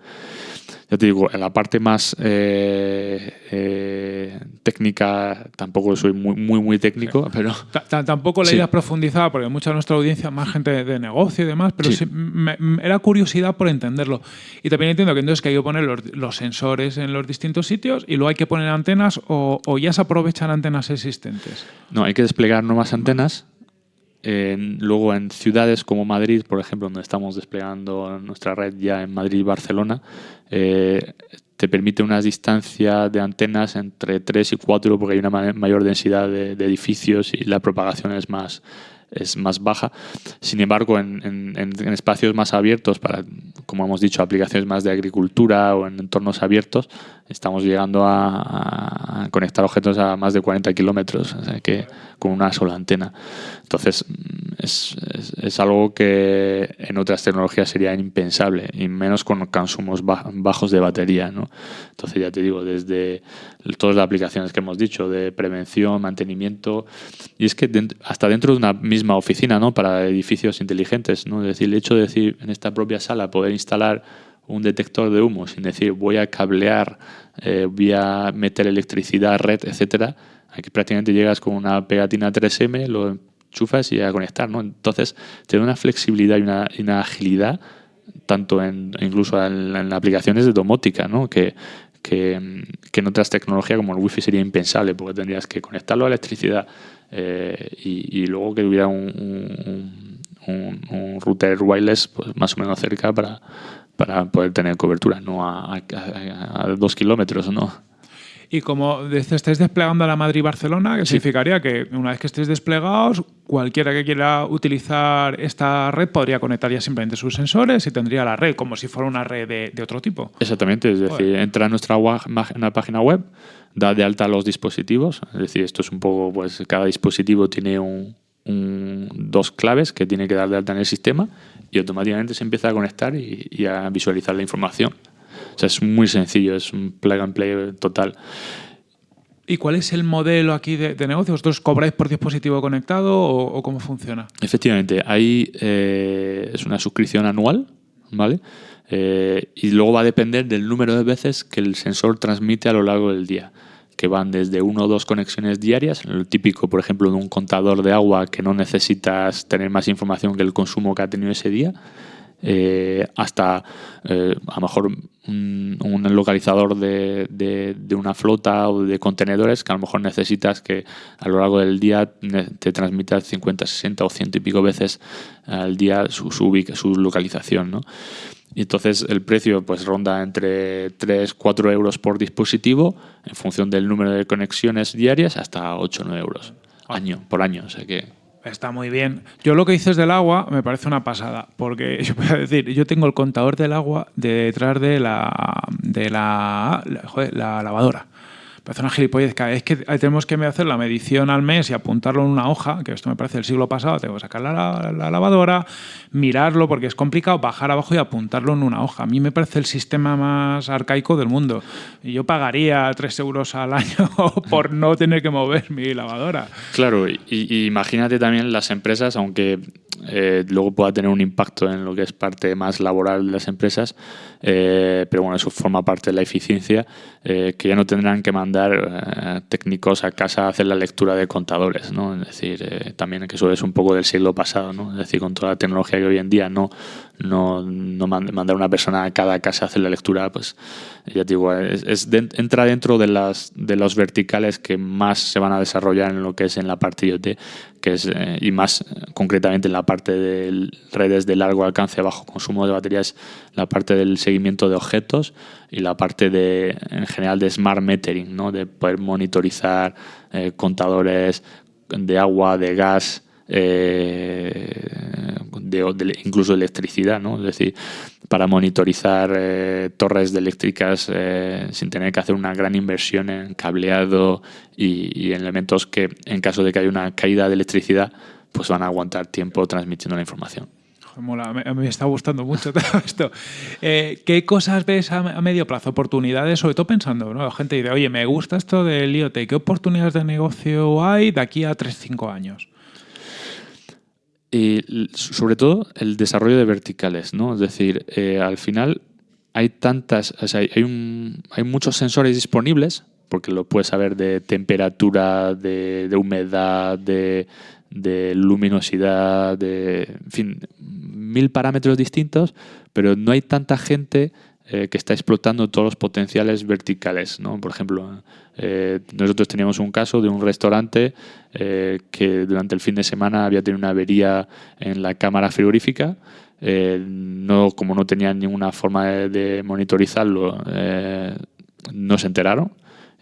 ya te digo, en la parte más eh, eh, técnica tampoco soy muy, muy, muy técnico, sí. pero... T tampoco la idea sí. profundizada, porque mucha de nuestra audiencia más gente de negocio y demás, pero sí. me, me, era curiosidad por entenderlo. Y también entiendo que entonces que hay que poner los, los, sensores en los distintos sitios y luego hay que poner antenas o, o ya se aprovechan antenas existentes. No, hay que desplegar nuevas antenas en, luego en ciudades como Madrid, por ejemplo, donde estamos desplegando nuestra red ya en Madrid y Barcelona, eh, te permite una distancia de antenas entre 3 y 4 porque hay una mayor densidad de, de edificios y la propagación es más, es más baja. Sin embargo, en, en, en, espacios más abiertos, para, como hemos dicho, aplicaciones más de agricultura o en entornos abiertos, estamos llegando a, conectar objetos a más de 40 kilómetros, que con una sola antena. Entonces, es, es, algo que en otras tecnologías sería impensable, y menos con consumos bajos de batería. ¿no? Entonces, ya te digo, desde todas las aplicaciones que hemos dicho, de prevención, mantenimiento, y es que hasta dentro de una misma oficina, ¿no? para edificios inteligentes, ¿no? es decir, el hecho de decir en esta propia sala poder instalar un detector de humo sin decir voy a cablear, eh, voy a meter electricidad, red, etcétera, aquí prácticamente llegas con una pegatina 3M, lo enchufas y a conectar, ¿no? Entonces, te una flexibilidad y una, agilidad, tanto en, incluso en, aplicaciones de domótica, ¿no? Que, que, en otras tecnologías como el wifi sería impensable, porque tendrías que conectarlo a electricidad eh, y, luego que tuviera un, un, router wireless pues, más o menos cerca para, para poder tener cobertura, no a, a, dos kilómetros, ¿no? Y como estáis desplegando a la Madrid-Barcelona, ¿qué significaría que una vez que estéis desplegados, cualquiera que quiera utilizar esta red podría conectar ya simplemente sus sensores y tendría la red como si fuera una red de, otro tipo. Exactamente, es decir, entra a nuestra página web, da de alta los dispositivos, es decir, esto es un poco, pues cada dispositivo tiene un, dos claves que tiene que dar de alta en el sistema y automáticamente se empieza a conectar y, a visualizar la información. O sea, es muy sencillo, es un plug and play total. ¿Y cuál es el modelo aquí de, negocio? ¿Vosotros cobráis por dispositivo conectado o, cómo funciona? Efectivamente, ahí eh, es una suscripción anual, ¿vale? Eh, y luego va a depender del número de veces que el sensor transmite a lo largo del día que van desde una o dos conexiones diarias, lo típico, por ejemplo, de un contador de agua que no necesitas tener más información que el consumo que ha tenido ese día, eh, hasta eh, a lo mejor un, localizador de, una flota o de contenedores que a lo mejor necesitas que a lo largo del día te transmita 50, 60 o 100 y pico veces al día su, su, su localización. ¿no? Y entonces el precio pues ronda entre 3, 4 euros por dispositivo en función del número de conexiones diarias hasta 8 o 9 euros año, por año. O sea que Está muy bien. Yo lo que dices del agua me parece una pasada, porque yo puedo decir, yo tengo el contador del agua detrás de la de la, la lavadora parece una gilipollez. Cada vez que tenemos que hacer la medición al mes y apuntarlo en una hoja, que esto me parece del siglo pasado, tengo que sacar la, lavadora, mirarlo porque es complicado, bajar abajo y apuntarlo en una hoja. A mí me parece el sistema más arcaico del mundo. Y yo pagaría 3 euros al año por no tener que mover mi lavadora. Claro, y imagínate también las empresas, aunque eh, luego pueda tener un impacto en lo que es parte más laboral de las empresas, eh, pero bueno, eso forma parte de la eficiencia, eh, que ya no tendrán que mandar técnicos a casa a hacer la lectura de contadores, ¿no? Es decir, también que eso es un poco del siglo pasado, ¿no? Es decir, con toda la tecnología que hoy en día no, no, no mandar una persona a cada casa a hacer la lectura, pues ya te digo, es, entra dentro de las de los verticales que más se van a desarrollar en lo que es en la parte IoT, que es y más concretamente en la parte de redes de largo alcance, bajo consumo de baterías, la parte del seguimiento de objetos y la parte de, en general de smart metering, ¿no? de poder monitorizar eh, contadores de agua, de gas, eh, de, incluso electricidad, ¿no? es decir, para monitorizar eh, torres eléctricas sin tener que hacer una gran inversión en cableado y, y elementos que en caso de que haya una caída de electricidad pues van a aguantar tiempo transmitiendo la información. Me, está gustando mucho todo esto. Eh, ¿Qué cosas ves a, medio plazo? Oportunidades, sobre todo pensando, ¿no? La gente dice, oye, me gusta esto del IoT, ¿qué oportunidades de negocio hay de aquí a 3-5 años? Y sobre todo el desarrollo de verticales, ¿no? Es decir, eh, al final hay tantas, o sea, hay, un, hay muchos sensores disponibles, porque lo puedes saber de temperatura, de humedad, de, de luminosidad, de, en fin, mil parámetros distintos, pero no hay tanta gente eh, que está explotando todos los potenciales verticales. ¿no? Por ejemplo, eh, nosotros teníamos un caso de un restaurante eh, que durante el fin de semana había tenido una avería en la cámara frigorífica. no, como no tenían ninguna forma de, de monitorizarlo, no se enteraron.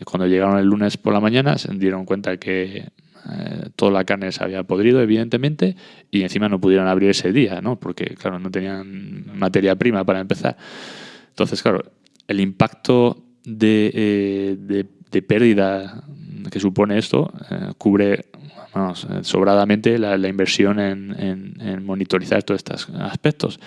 Cuando llegaron el lunes por la mañana se dieron cuenta que eh, toda la carne se había podrido, evidentemente, y encima no pudieron abrir ese día, ¿no? Porque, claro, no tenían materia prima para empezar. Entonces, claro, el impacto de, eh, de, pérdida que supone esto eh, cubre eh, sobradamente la, inversión en, monitorizar todos estos aspectos.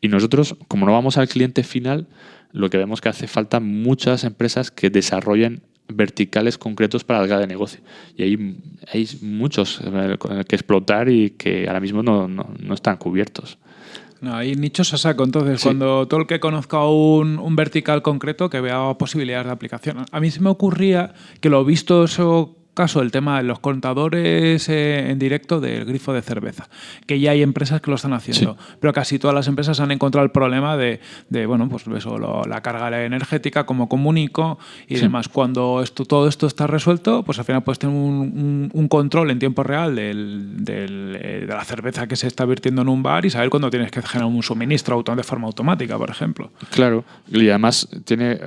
Y nosotros, como no vamos al cliente final, lo que vemos que hace falta muchas empresas que desarrollen verticales concretos para de negocio. Y hay, hay muchos eh, que explotar y que ahora mismo no están cubiertos. No, hay nichos a saco. Entonces, Sí. cuando todo el que conozca un, un vertical concreto que vea posibilidades de aplicación. A mí se me ocurría que lo visto eso caso el tema de los contadores eh, en directo del grifo de cerveza, que ya hay empresas que lo están haciendo, pero casi todas las empresas han encontrado el problema de, de, bueno, pues eso, lo- la carga energética, cómo comunico y Sí. demás. Cuando esto, todo esto está resuelto, pues al final puedes tener un, un- un control en tiempo real del- del, eh, de la cerveza que se está vertiendo en un bar y saber cuándo tienes que generar un suministro de forma automática, por ejemplo. Claro, y además tiene eh,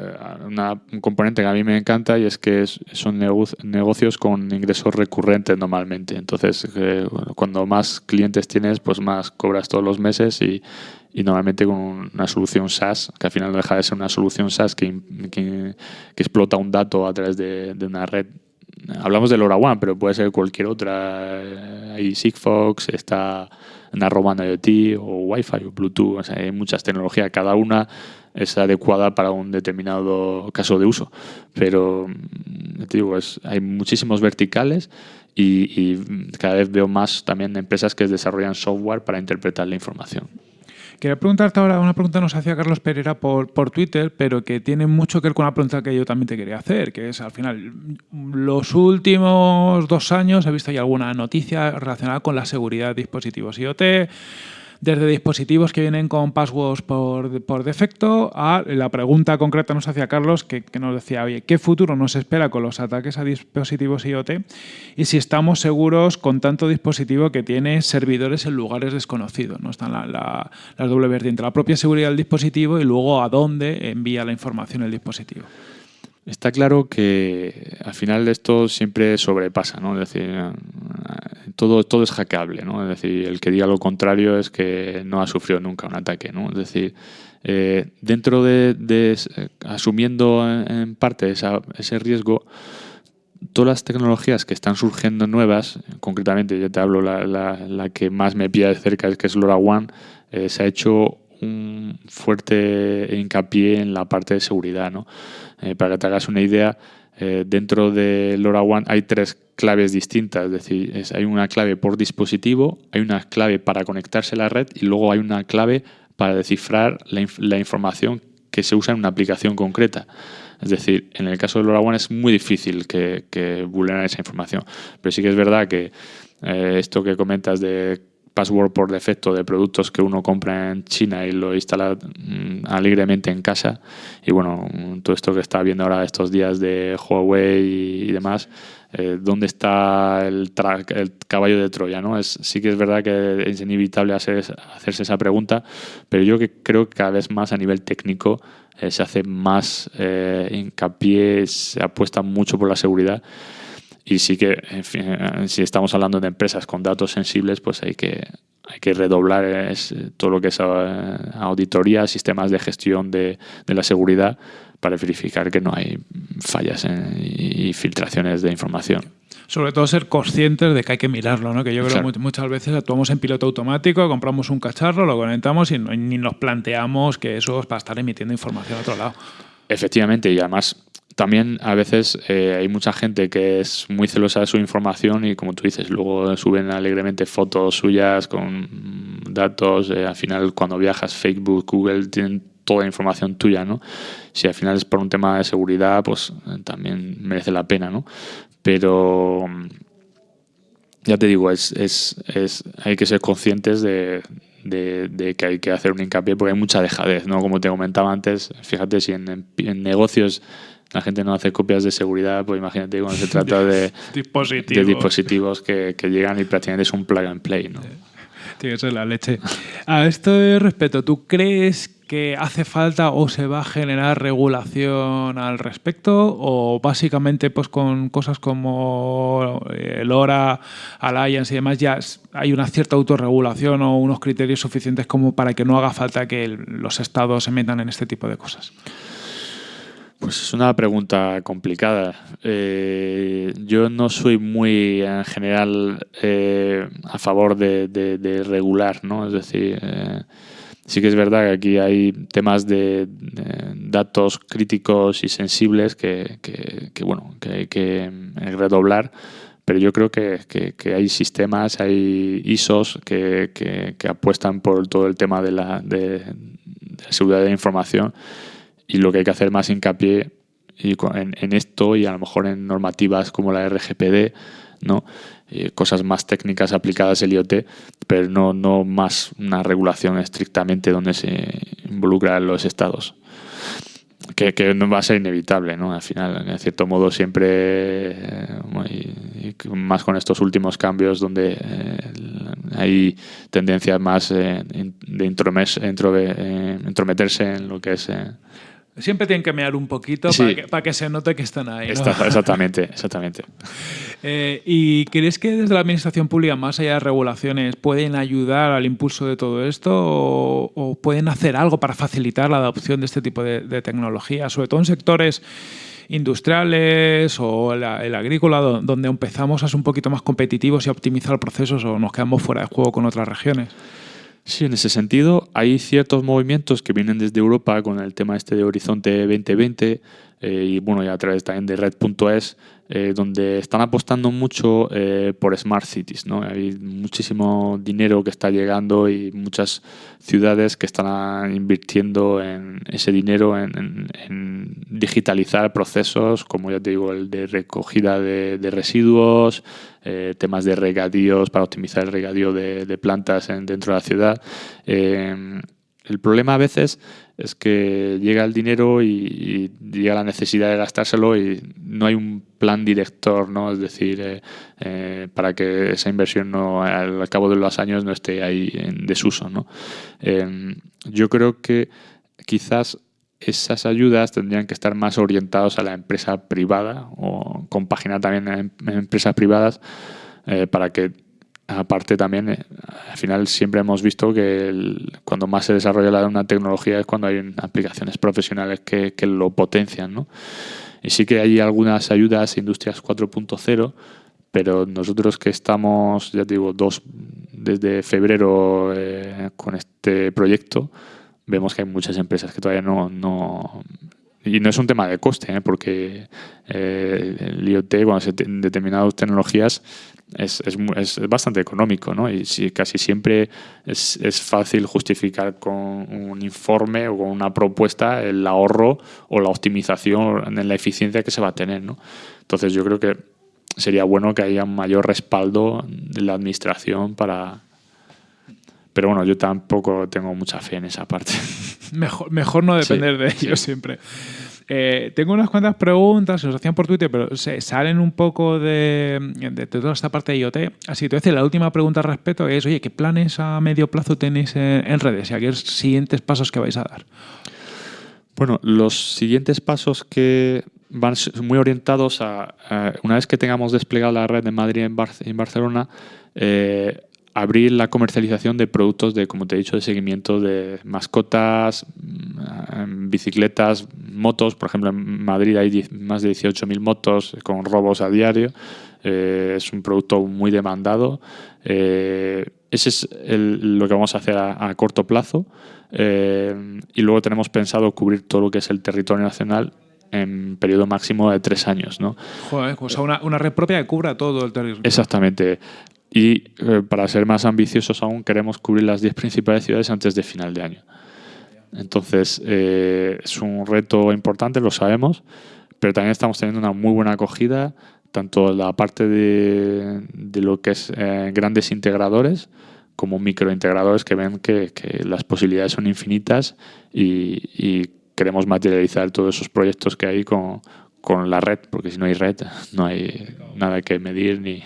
una- un componente que a mí me encanta y es que es- son nego- negocios con ingresos recurrentes normalmente. Entonces, eh, cuando más clientes tienes, pues más cobras todos los meses y, y normalmente con una solución SaaS, que al final no deja de ser una solución SaaS que, que- que explota un dato a través de, de una red. Hablamos de LoRaWAN, pero puede ser cualquier otra. Eh, Hay Sigfox, está Narrowband IoT o Wi-Fi o Bluetooth. O sea, hay muchas tecnologías. Cada una es adecuada para un determinado caso de uso. Pero, mm, te digo, es, hay muchísimos verticales y, y cada vez veo más también empresas que desarrollan software para interpretar la información. Quería preguntarte ahora, una pregunta nos hacía Carlos Pereira por, por Twitter, pero que tiene mucho que ver con una pregunta que yo también te quería hacer, que es al final, los últimos dos años he visto ya alguna noticia relacionada con la seguridad de dispositivos IoT, desde dispositivos que vienen con passwords por, por defecto a la pregunta concreta nos hacía Carlos que, nos decía, oye, ¿qué futuro nos espera con los ataques a dispositivos IoT? Y si estamos seguros con tanto dispositivo que tiene servidores en lugares desconocidos. ¿no? Están la- las doble vertientes, la propia seguridad del dispositivo y luego a dónde envía la información el dispositivo. Está claro que al final esto siempre sobrepasa, ¿no? Es decir, todo, todo es hackeable, ¿no? Es decir, el que diga lo contrario es que no ha sufrido nunca un ataque, ¿no? Es decir, eh, dentro de, eh, asumiendo en, parte esa- ese riesgo, todas las tecnologías que están surgiendo nuevas, concretamente yo te hablo la que más me pilla de cerca, es que es LoRaWAN, eh, se ha hecho un fuerte hincapié en la parte de seguridad. ¿no? Eh, para que te hagas una idea, eh, dentro de LoRaWAN hay tres claves distintas, es decir, es- hay una clave por dispositivo, hay una clave para conectarse a la red y luego hay una clave para descifrar la, inf- la información que se usa en una aplicación concreta. Es decir, en el caso de LoRaWAN es muy difícil que, que esa información. Pero sí que es verdad que eh, esto que comentas de password por defecto de productos que uno compra en China y lo instala mm, alegremente en casa. Y bueno, mm, todo esto que está viendo ahora estos días de Huawei y, demás, eh, ¿dónde está el, el caballo de Troya? ¿no? Es, sí que es verdad que es inevitable hacer, hacerse esa pregunta, pero yo que creo que cada vez más a nivel técnico eh, se hace más eh, hincapié, se apuesta mucho por la seguridad. Y sí que, en fin, eh, si estamos hablando de empresas con datos sensibles, pues hay que, hay que redoblar eh, es, eh, todo lo que es auditoría, sistemas de gestión de, de la seguridad para verificar que no hay fallas en- y filtraciones de información. Sobre todo ser conscientes de que hay que mirarlo, ¿no? que yo creo que mu- muchas veces actuamos en piloto automático, compramos un cacharro, lo conectamos y ni nos planteamos que eso es para estar emitiendo información a otro lado. Efectivamente, y además también a veces eh, hay mucha gente que es muy celosa de su información y como tú dices, luego suben alegremente fotos suyas con datos, eh, al final cuando viajas Facebook, Google tienen toda la información tuya, ¿no? Si al final es por un tema de seguridad, pues eh, también merece la pena, ¿no? Pero mm, ya te digo, es, es, es, hay que ser conscientes de, de- que hay que hacer un hincapié porque hay mucha dejadez, ¿no? Como te comentaba antes, fíjate, si en negocios la gente no hace copias de seguridad, pues imagínate cuando se trata de, Dispositivos. de dispositivos que, que llegan y prácticamente es un plug and play, ¿no? Tiene que ser la leche. A esto respecto, ¿tú crees que hace falta o se va a generar regulación al respecto? ¿O básicamente pues con cosas como eh, el LoRa, Alliance y demás ya hay una cierta autorregulación o unos criterios suficientes como para que no haga falta que los estados se metan en este tipo de cosas? Pues es una pregunta complicada. Eh, yo no soy muy, en general, eh, a favor de, regular, ¿no? Es decir, eh, sí que es verdad que aquí hay temas de, datos críticos y sensibles que, bueno, que hay que redoblar, pero yo creo que, hay sistemas, hay ISOs que, apuestan por todo el tema de la, de la seguridad de la información y lo que hay que hacer más hincapié y en, esto y a lo mejor en normativas como la RGPD, ¿no? cosas más técnicas aplicadas al IoT, pero no, no más una regulación estrictamente donde se involucran los estados. Que, que, no va a ser inevitable, ¿no? Al final, en cierto modo, siempre, eh, más con estos últimos cambios donde eh, hay tendencias más eh, de intrometerse en lo que es Siempre tienen que mear un poquito para, que, se note que están ahí. exactamente, exactamente. Eh, ¿Y crees que desde la administración pública, más allá de regulaciones, pueden ayudar al impulso de todo esto o, pueden hacer algo para facilitar la adopción de este tipo de, tecnología, sobre todo en sectores industriales o el, el, agrícola, donde empezamos a ser un poquito más competitivos y a optimizar procesos o nos quedamos fuera de juego con otras regiones? Sí, en ese sentido hay ciertos movimientos que vienen desde Europa con el tema este de Horizonte 2020 eh, y bueno, y a través también de Red.es, eh, donde están apostando mucho eh, por Smart Cities. ¿no? Hay muchísimo dinero que está llegando y muchas ciudades que están invirtiendo en ese dinero en, digitalizar procesos, como ya te digo, el de recogida de, residuos, temas de regadíos para optimizar el regadío de, plantas dentro de la ciudad. el problema a veces es que llega el dinero y, llega la necesidad de gastárselo y no hay un plan director, ¿no? Es decir, eh, eh, para que esa inversión no al cabo de los años no esté ahí en desuso, ¿no? Em, yo creo que quizás esas ayudas tendrían que estar más orientados a la empresa privada o compaginar también en, empresas privadas eh, para que aparte también, eh, al final siempre hemos visto que cuando más se desarrolla una tecnología es cuando hay aplicaciones profesionales que, lo potencian. ¿no? Y sí que hay algunas ayudas Industrias 4.0, pero nosotros que estamos, ya te digo, dos desde febrero eh, con este proyecto, vemos que hay muchas empresas que todavía no, no y no es un tema de coste, ¿eh? porque el IoT, cuando determinadas tecnologías, es, es, es, bastante económico, ¿no? Y si, casi siempre es, es, fácil justificar con un informe o con una propuesta el ahorro o la optimización en la eficiencia que se va a tener, ¿no? Entonces yo creo que sería bueno que haya un mayor respaldo de la administración para... Pero bueno, yo tampoco tengo mucha fe en esa parte. Mejor, mejor no depender de ellos siempre. Eh, tengo unas cuantas preguntas, se os hacían por Twitter, pero se salen un poco de, toda esta parte de IoT. Así que la última pregunta al respecto es, oye, ¿qué planes a medio plazo tenéis en, redes y a qué siguientes pasos que vais a dar? Bueno, los siguientes pasos que van muy orientados a, una vez que tengamos desplegado la red de Madrid en, en Barcelona, eh, abrir la comercialización de productos de, como te he dicho, de seguimiento de mascotas, mm, bicicletas, motos. Por ejemplo, en Madrid hay más de 18.000 motos con robos a diario. Eh, es un producto muy demandado. Eh, ese es lo que vamos a hacer a, corto plazo. Eh, y luego tenemos pensado cubrir todo lo que es el territorio nacional en periodo máximo de tres años. ¿no? Joder, o sea, una, una, red propia que cubra todo el territorio. Exactamente. Y eh, para ser más ambiciosos aún, queremos cubrir las 10 principales ciudades antes de final de año. Entonces, eh, es un reto importante, lo sabemos, pero también estamos teniendo una muy buena acogida, tanto la parte de, lo que es eh, grandes integradores como microintegradores que ven que, que las posibilidades son infinitas y, y, queremos materializar todos esos proyectos que hay con, con la red, porque si no hay red, no hay nada que medir ni,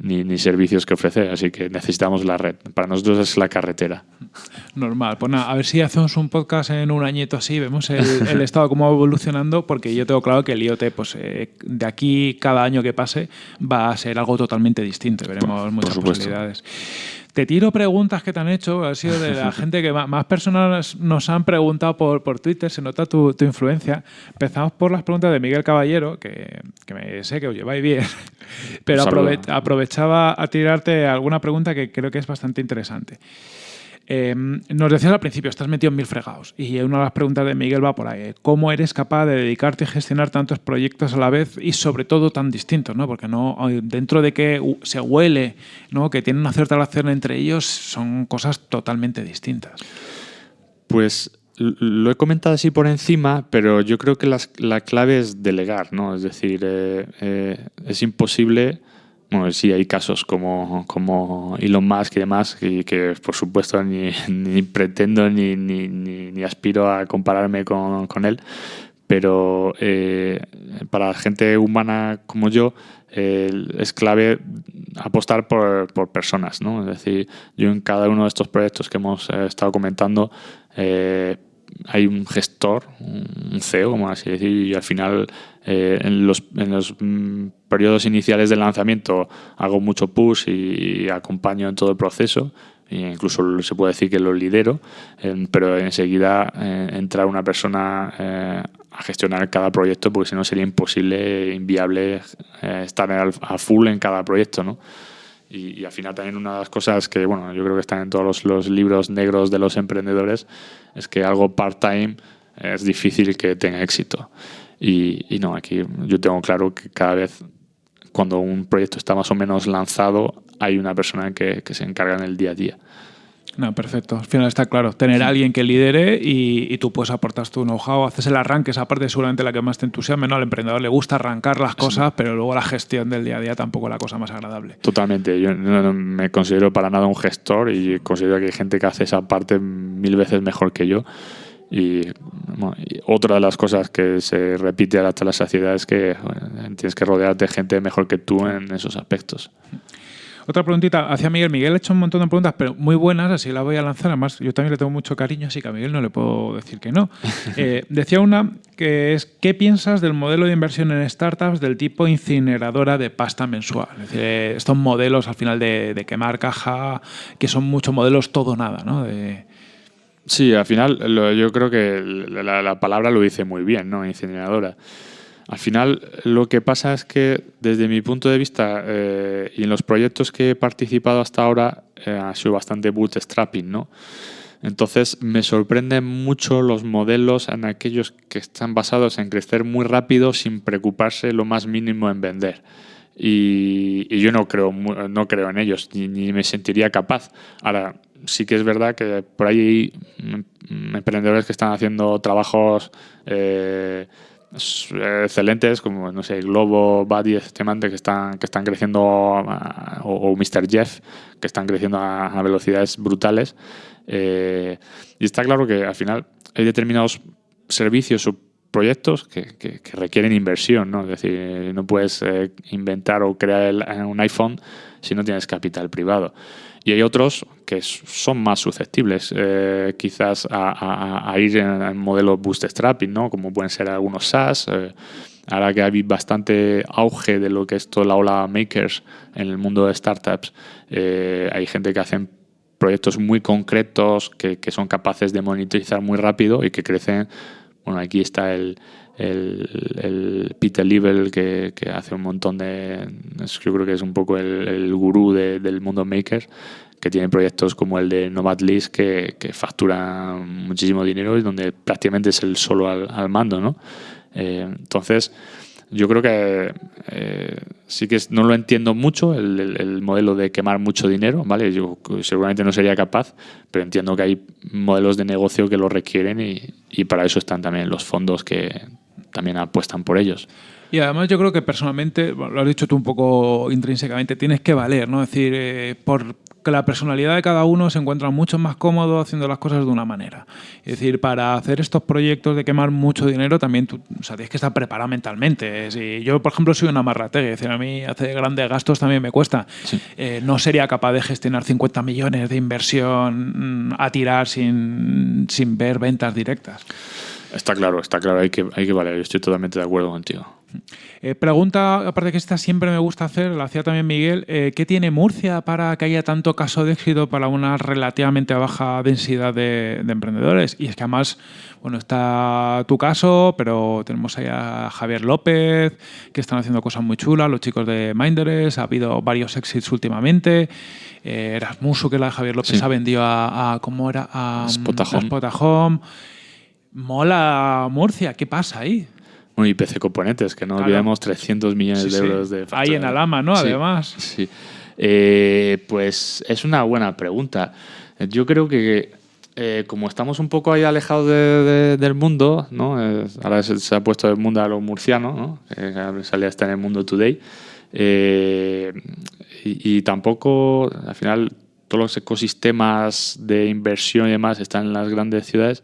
ni, servicios que ofrecer, así que necesitamos la red. Para nosotros es la carretera. Normal. Pues nada, a ver si hacemos un podcast en un añito así, vemos el, estado cómo va evolucionando, porque yo tengo claro que el IoT, pues eh, de aquí cada año que pase, va a ser algo totalmente distinto. Veremos muchas posibilidades. Te tiro preguntas que te han hecho, ha sido de la gente que más, personas nos han preguntado por, por Twitter, se nota tu, tu, influencia. Empezamos por las preguntas de Miguel Caballero, que, que me sé que os lleváis bien, pero aprovechaba a tirarte alguna pregunta que creo que es bastante interesante. Eh, nos decías al principio, estás metido en mil fregados. Y una de las preguntas de Miguel va por ahí. ¿Cómo eres capaz de dedicarte a gestionar tantos proyectos a la vez y sobre todo tan distintos? ¿no? Porque no, dentro de que se huele ¿no? que tienen una cierta relación entre ellos, son cosas totalmente distintas. Pues lo he comentado así por encima, pero yo creo que la clave es delegar, ¿no? Es decir, eh, eh, es imposible bueno, sí hay casos como, como Elon Musk y demás, y que por supuesto ni, ni pretendo ni, ni, ni, aspiro a compararme con, con él, pero eh, para gente humana como yo es clave apostar por, por, personas, ¿no? Es decir, yo en cada uno de estos proyectos que hemos eh, estado comentando eh, hay un gestor, un CEO, como así decir, y al final eh, en los, en los mm, periodos iniciales del lanzamiento hago mucho push y, acompaño en todo el proceso, e incluso se puede decir que lo lidero, pero enseguida eh, entra una persona eh, a gestionar cada proyecto porque si no sería imposible, inviable estar a full en cada proyecto, ¿no? Y, al final también una de las cosas que, bueno, yo creo que están en todos los, libros negros de los emprendedores, es que algo part-time es difícil que tenga éxito. Y, y, no, aquí yo tengo claro que cada vez cuando un proyecto está más o menos lanzado, hay una persona que, que se encarga en el día a día. No, perfecto. Al final está claro. Tener a alguien que lidere y, tú puedes aportar tu know-how, haces el arranque, esa parte es seguramente la que más te entusiasma. ¿no? Al emprendedor le gusta arrancar las cosas, pero luego la gestión del día a día tampoco es la cosa más agradable. Totalmente. Yo no, me considero para nada un gestor y considero que hay gente que hace esa parte mil veces mejor que yo. Y, otra de las cosas que se repite hasta la saciedad es que tienes que rodearte de gente mejor que tú en esos aspectos. Otra preguntita hacia Miguel. Miguel ha hecho un montón de preguntas, pero muy buenas, así la voy a lanzar. Además, yo también le tengo mucho cariño, así que a Miguel no le puedo decir que no. Eh, decía una que es, ¿qué piensas del modelo de inversión en startups del tipo incineradora de pasta mensual? Es decir, estos modelos al final de, quemar caja, que son muchos modelos todo nada, ¿no? Sí, al final yo creo que la, la, palabra lo dice muy bien, ¿no? Incineradora. Al final, lo que pasa es que desde mi punto de vista eh, y en los proyectos que he participado hasta ahora eh, ha sido bastante bootstrapping, ¿no? Entonces me sorprenden mucho los modelos en aquellos que están basados en crecer muy rápido sin preocuparse lo más mínimo en vender. Y, yo no creo, no creo en ellos, ni, me sentiría capaz. Ahora, sí que es verdad que por ahí hay emprendedores que están haciendo trabajos... Eh, excelentes como no sé Globo, Buddy, Estimante que están que están creciendo o, Mr. Jeff que están creciendo a, velocidades brutales eh, y está claro que al final hay determinados servicios o proyectos que, requieren inversión, ¿no? Es decir, no puedes eh, inventar o crear un iPhone si no tienes capital privado. Y hay otros que son más susceptibles eh, quizás a, ir en, el modelo bootstrapping, ¿no? como pueden ser algunos SaaS. Eh, ahora que hay bastante auge de lo que es toda la ola makers en el mundo de startups, eh, hay gente que hacen proyectos muy concretos que, que, son capaces de monitorizar muy rápido y que crecen. Bueno, aquí está el, el, Peter Level que, que, hace un montón de... Yo creo que es un poco el, el gurú del mundo maker, que tiene proyectos como el de Nomad List que, que factura muchísimo dinero y donde prácticamente es el solo al, mando, ¿no? Eh, entonces, yo creo que eh, sí que no lo entiendo mucho, el, el, modelo de quemar mucho dinero, ¿vale? Yo seguramente no sería capaz, pero entiendo que hay modelos de negocio que lo requieren y, y para eso están también los fondos que también apuestan por ellos. Y además yo creo que personalmente, lo has dicho tú un poco intrínsecamente, tienes que valer, ¿no? Es decir, eh, por que la personalidad de cada uno se encuentra mucho más cómodo haciendo las cosas de una manera. Es decir, para hacer estos proyectos de quemar mucho dinero también tú o sea, tienes que estar preparado mentalmente. Si yo, por ejemplo, soy una marrategue, es decir, a mí hacer grandes gastos también me cuesta. Eh, no sería capaz de gestionar 50 millones de inversión mm, a tirar sin, sin ver ventas directas. Está claro, está claro, hay que, hay que valer, estoy totalmente de acuerdo contigo. Eh, pregunta, aparte que esta siempre me gusta hacer, la hacía también Miguel, eh, ¿qué tiene Murcia para que haya tanto caso de éxito para una relativamente baja densidad de, de emprendedores? Y es que además, bueno, está tu caso, pero tenemos ahí a Javier López, que están haciendo cosas muy chulas, los chicos de Minders, ha habido varios exits últimamente. Eh, Erasmuso, que la de Javier López Sí. ha vendido a, a- ¿cómo era? A, Spotahome. a Spotahome. Mola Murcia, ¿qué pasa ahí? Bueno, y PC Componentes, que no Claro. olvidemos 300 millones Sí, de sí. euros de Ahí en. Alama, ¿no? Sí, Además. Sí. Eh, pues es una buena pregunta. Yo creo que eh, como estamos un poco ahí alejados de- de- del mundo, ¿no? Eh, ahora se, se ha puesto el mundo a lo murciano, ¿no? Eh, salía hasta en el mundo today. Eh, y, y tampoco, al final, todos los ecosistemas de inversión y demás están en las grandes ciudades,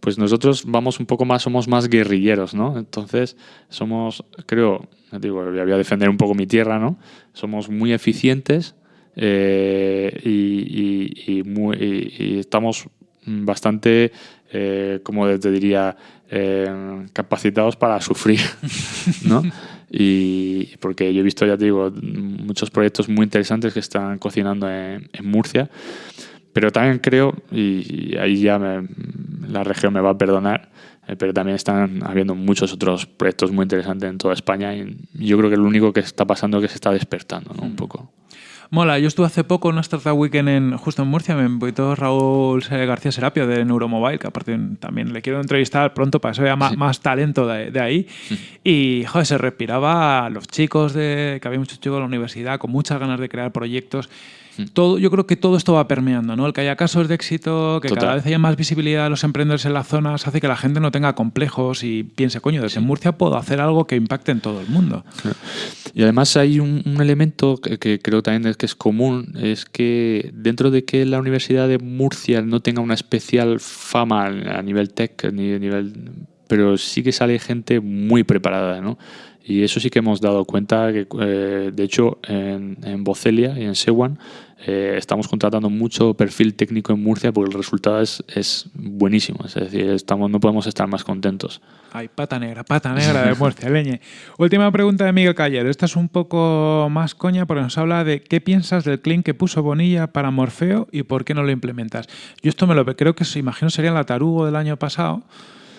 pues nosotros vamos un poco más, somos más guerrilleros, ¿no? Entonces, somos, creo, digo, voy a defender un poco mi tierra, ¿no? Somos muy eficientes eh, y, estamos bastante, eh, como te diría, eh, capacitados para sufrir, ¿no? Y porque yo he visto, ya te digo, muchos proyectos muy interesantes que están cocinando en Murcia, pero también creo, y, ahí ya me- la región me va a perdonar, eh, pero también están habiendo muchos otros proyectos muy interesantes en toda España y yo creo que lo único que está pasando es que se está despertando, ¿no? Un poco. Mola, yo estuve hace poco en una Startup Weekend en, justo en Murcia, me invitó Raúl García Serapio de Neuromobile, que aparte también le quiero entrevistar pronto para que se vea más, más talento de, de ahí. Y, joder, se respiraba a los chicos, de, que había muchos chicos de la universidad con muchas ganas de crear proyectos. Todo, yo creo que todo esto va permeando, ¿no? El que haya casos de éxito, que Total. cada vez haya más visibilidad de los emprendedores en las zonas, hace que la gente no tenga complejos y piense, coño, desde Murcia puedo hacer algo que impacte en todo el mundo. Y además hay un, un elemento que, que creo también es que es común, es que dentro de que la Universidad de Murcia no tenga una especial fama a nivel tech, ni a nivel, pero sí que sale gente muy preparada, ¿no? Y eso sí que hemos dado cuenta que, eh, de hecho, en, en Bocelia y en Sewan eh, estamos contratando mucho perfil técnico en Murcia porque el resultado es, es buenísimo. Es decir, estamos, no podemos estar más contentos. Ay, pata negra, pata negra de Murcia, leñe. Última pregunta de Miguel Callero. Esta es un poco más coña porque nos habla de qué piensas del clean que puso Bonilla para Morfeo y por qué no lo implementas. Yo esto me lo creo que imagino sería la Tarugo del año pasado,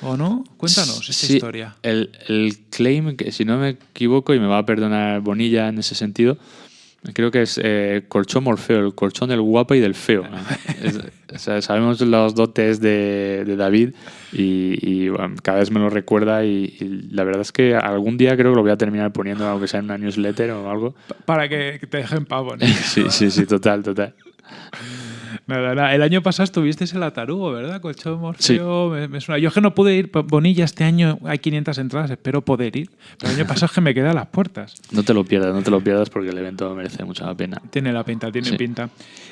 ¿o no? Cuéntanos esa Sí, historia. El, el claim, que si no me equivoco, y me va a perdonar Bonilla en ese sentido, creo que es eh, colchón morfeo, el colchón del guapo y del feo. ¿no? Es- o sea, sabemos los dotes de, de David y, y, bueno, cada vez me lo recuerda y, y la verdad es que algún día creo que lo voy a terminar poniendo, aunque sea en una newsletter o algo. Pa- Para que que te dejen pavo. ¿no? Sí, sí, sí, total, total. Nada, nada. El año pasado estuvisteis en la Tarugo, ¿verdad? Colchón Morfeo. Me, me suena. Yo es que no pude ir. Bonilla, este año hay 500 entradas, espero poder ir. Pero el año pasado es que me quedé a las puertas. No te lo pierdas, no te lo pierdas porque el evento merece mucha la pena. Tiene la pinta, tiene Sí. pinta.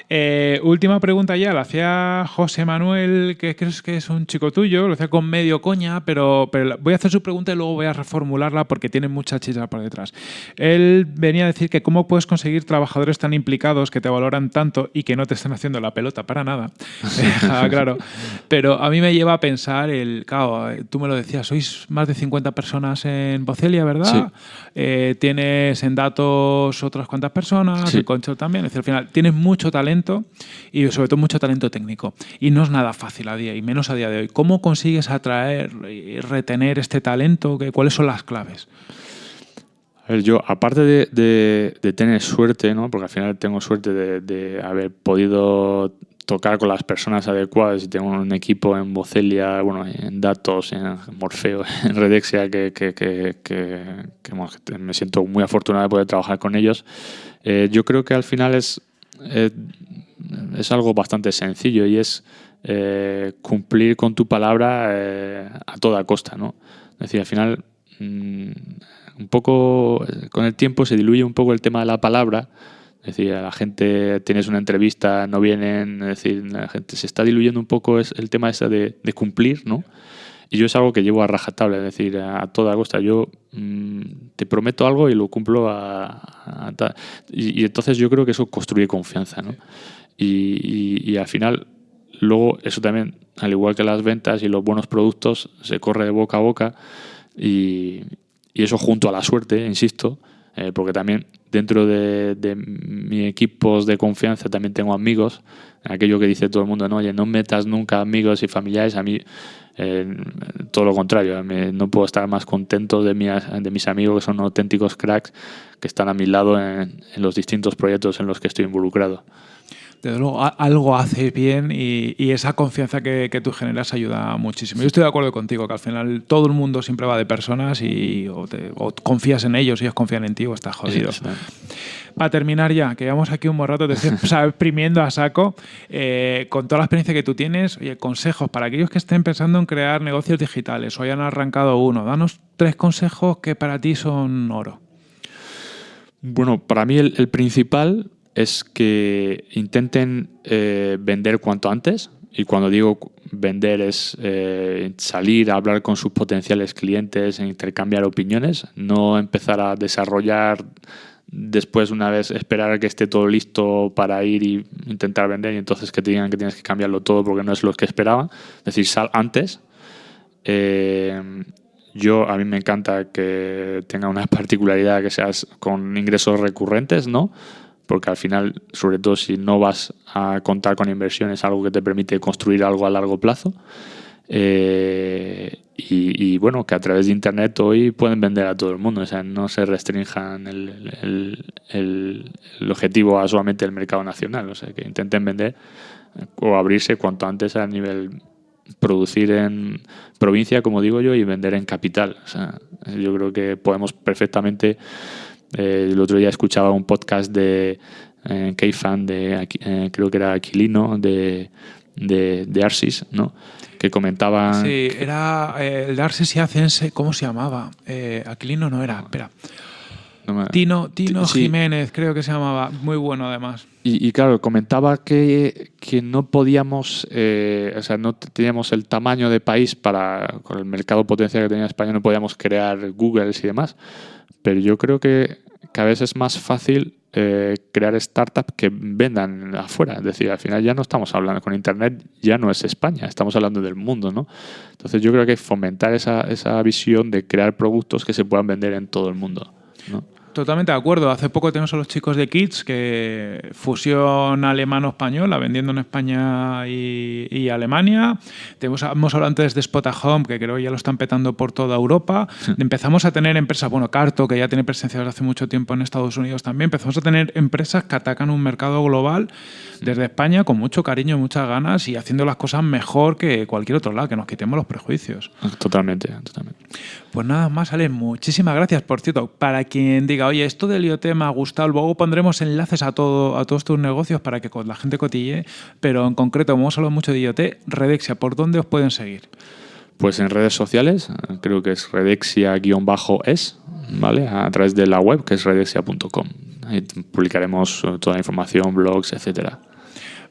Eh, última pregunta ya, la hacía José Manuel, que crees que es un chico tuyo, lo hacía con medio coña, pero, voy a hacer su pregunta y luego voy a reformularla porque tiene mucha chicha por detrás. Él venía a decir que cómo puedes conseguir trabajadores tan implicados que te valoran tanto y que no te están haciendo la pelota para nada. Ah, claro. Pero a mí me lleva a pensar el, claro, eh, tú me lo decías, sois más de 50 personas en Bocelia, ¿verdad? Sí. Eh, tienes en datos otras cuantas personas, Sí. en Concho también. Es decir, al final tienes mucho talento y sobre todo mucho talento técnico. Y no es nada fácil a día, y menos a día de hoy. ¿Cómo consigues atraer y retener este talento? ¿Qué- ¿Cuáles son las claves? A ver, yo, aparte de, de- de tener suerte, ¿no? porque al final tengo suerte de, de haber podido tocar con las personas adecuadas y tengo un equipo en Bocelia, bueno, en Datos, en Morfeo, en Redexia, que, que- que- que me siento muy afortunado de poder trabajar con ellos. Eh, yo creo que al final es, eh, es algo bastante sencillo y es eh, cumplir con tu palabra eh, a toda costa, ¿no? Es decir, al final mm, un poco eh, con el tiempo se diluye un poco el tema de la palabra. Es decir, la gente tienes una entrevista, no vienen, es decir, la gente se está diluyendo un poco el tema ese de, de cumplir, ¿no? Y yo es algo que llevo a rajatabla, es decir, a, toda costa. Yo mm, te prometo algo y lo cumplo a, y entonces yo creo que eso construye confianza, ¿no? Y, y- y al final, luego eso también, al igual que las ventas y los buenos productos, se corre de boca a boca y, y eso junto a la suerte, insisto, eh, porque también dentro de, de mi equipos de confianza también tengo amigos, aquello que dice todo el mundo, no, oye, no metas nunca amigos y familiares, a mí eh, todo lo contrario, no puedo estar más contento de, de mis amigos que son auténticos cracks que están a mi lado en, en los distintos proyectos en los que estoy involucrado desde luego algo hace bien y, esa confianza que, tú generas ayuda muchísimo. Yo estoy de acuerdo contigo, que al final todo el mundo siempre va de personas y o, confías en ellos, y ellos confían en ti o estás jodido. Para terminar ya, que llevamos aquí un buen rato, te exprimiendo a saco, eh, con toda la experiencia que tú tienes, oye, consejos para aquellos que estén pensando en crear negocios digitales o hayan arrancado uno, danos tres consejos que para ti son oro. Bueno, para mí el principal es que intenten eh, vender cuanto antes. Y cuando digo vender es eh, salir a hablar con sus potenciales clientes, intercambiar opiniones, no empezar a desarrollar después una vez esperar a que esté todo listo para ir y intentar vender y entonces que te que tienes que cambiarlo todo porque no es lo que esperaban. Es decir, sal antes. Eh, yo, a mí me encanta que tenga una particularidad que seas con ingresos recurrentes, ¿no? Porque al final, sobre todo si no vas a contar con inversiones, algo que te permite construir algo a largo plazo. Eh, y, bueno, que a través de Internet hoy pueden vender a todo el mundo, o sea, no se restrinjan el, el, el, objetivo a solamente el mercado nacional, o sea, que intenten vender o abrirse cuanto antes a nivel producir en provincia, como digo yo, y vender en capital. O sea, yo creo que podemos perfectamente eh, el otro día escuchaba un podcast de eh, fan de, eh, creo que era Aquilino, de, de, de, Arsis, ¿no? Que comentaba... Sí, era eh, el de Arsis y Acense, ¿cómo se llamaba? Aquilino no era, espera. Tino, Tino Jiménez, creo que se llamaba, muy bueno además. Y, claro, comentaba que, que no podíamos, o sea, no teníamos el tamaño de país para, con el mercado potencial que tenía España, no podíamos crear Google y demás, pero yo creo que cada vez es más fácil eh, crear startups que vendan afuera. Es decir, al final ya no estamos hablando con Internet, ya no es España, estamos hablando del mundo, ¿no? Entonces yo creo que fomentar esa, esa visión de crear productos que se puedan vender en todo el mundo. ¿no? Totalmente de acuerdo. Hace poco tenemos a los chicos de Kids, que fusión alemano-española, vendiendo en España y, Alemania. Tenemos, hemos hablado antes de Spot Home, que creo que ya lo están petando por toda Europa. Empezamos a tener empresas, bueno, Carto, que ya tiene presencia desde hace mucho tiempo en Estados Unidos también. Empezamos a tener empresas que atacan un mercado global desde España con mucho cariño, muchas ganas y haciendo las cosas mejor que cualquier otro lado, que nos quitemos los prejuicios. Totalmente, totalmente. Pues nada más, Ale, muchísimas gracias. Por cierto, para quien diga, oye, esto del me ha gustado, luego pondremos enlaces a, todo, a todos tus negocios para que la gente cotille, pero en concreto, como hemos hablado mucho de IoT, Redexia, ¿por dónde os pueden seguir? Pues en redes sociales, creo que es redexia-es, ¿vale? A través de la web, que es redexia.com. Ahí publicaremos toda la información, blogs, etcétera.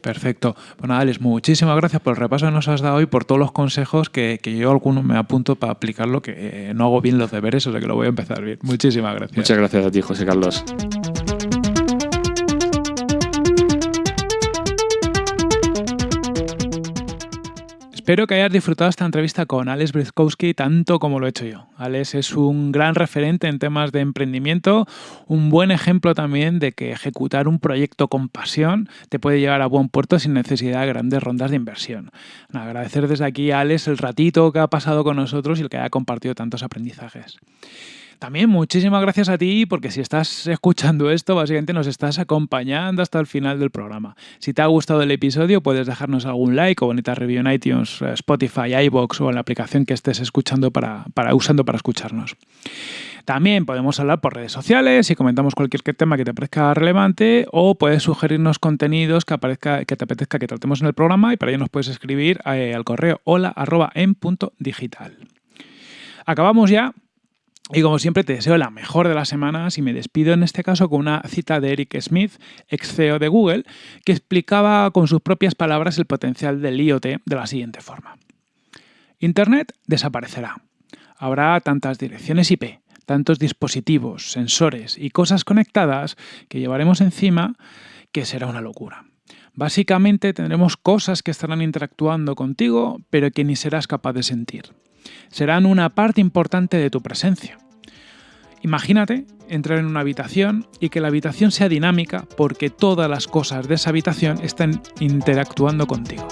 Perfecto. Bueno, Alex, muchísimas gracias por el repaso que nos has dado hoy, por todos los consejos que, yo alguno me apunto para aplicarlo, que eh, no hago bien los deberes, o sea que lo voy a empezar bien. Muchísimas gracias. Muchas gracias a ti, José Carlos. Espero que hayas disfrutado esta entrevista con Alex Brzkowski tanto como lo he hecho yo. Alex es un gran referente en temas de emprendimiento, un buen ejemplo también de que ejecutar un proyecto con pasión te puede llevar a buen puerto sin necesidad de grandes rondas de inversión. Agradecer desde aquí a Alex el ratito que ha pasado con nosotros y el que haya compartido tantos aprendizajes. También muchísimas gracias a ti porque si estás escuchando esto, básicamente nos estás acompañando hasta el final del programa. Si te ha gustado el episodio, puedes dejarnos algún like o bonita review en iTunes, eh, Spotify, iBox o en la aplicación que estés escuchando para, usando para escucharnos. También podemos hablar por redes sociales y comentamos cualquier tema que te parezca relevante o puedes sugerirnos contenidos que, aparezca, que te apetezca que tratemos en el programa y para ello nos puedes escribir eh, al correo hola digital. Acabamos ya y como siempre te deseo la mejor de las semanas y me despido en este caso con una cita de Eric Smith, ex CEO de Google, que explicaba con sus propias palabras el potencial del IoT de la siguiente forma. Internet desaparecerá. Habrá tantas direcciones IP, tantos dispositivos, sensores y cosas conectadas que llevaremos encima que será una locura. Básicamente tendremos cosas que estarán interactuando contigo, pero que ni serás capaz de sentir serán una parte importante de tu presencia. Imagínate entrar en una habitación y que la habitación sea dinámica porque todas las cosas de esa habitación están interactuando contigo.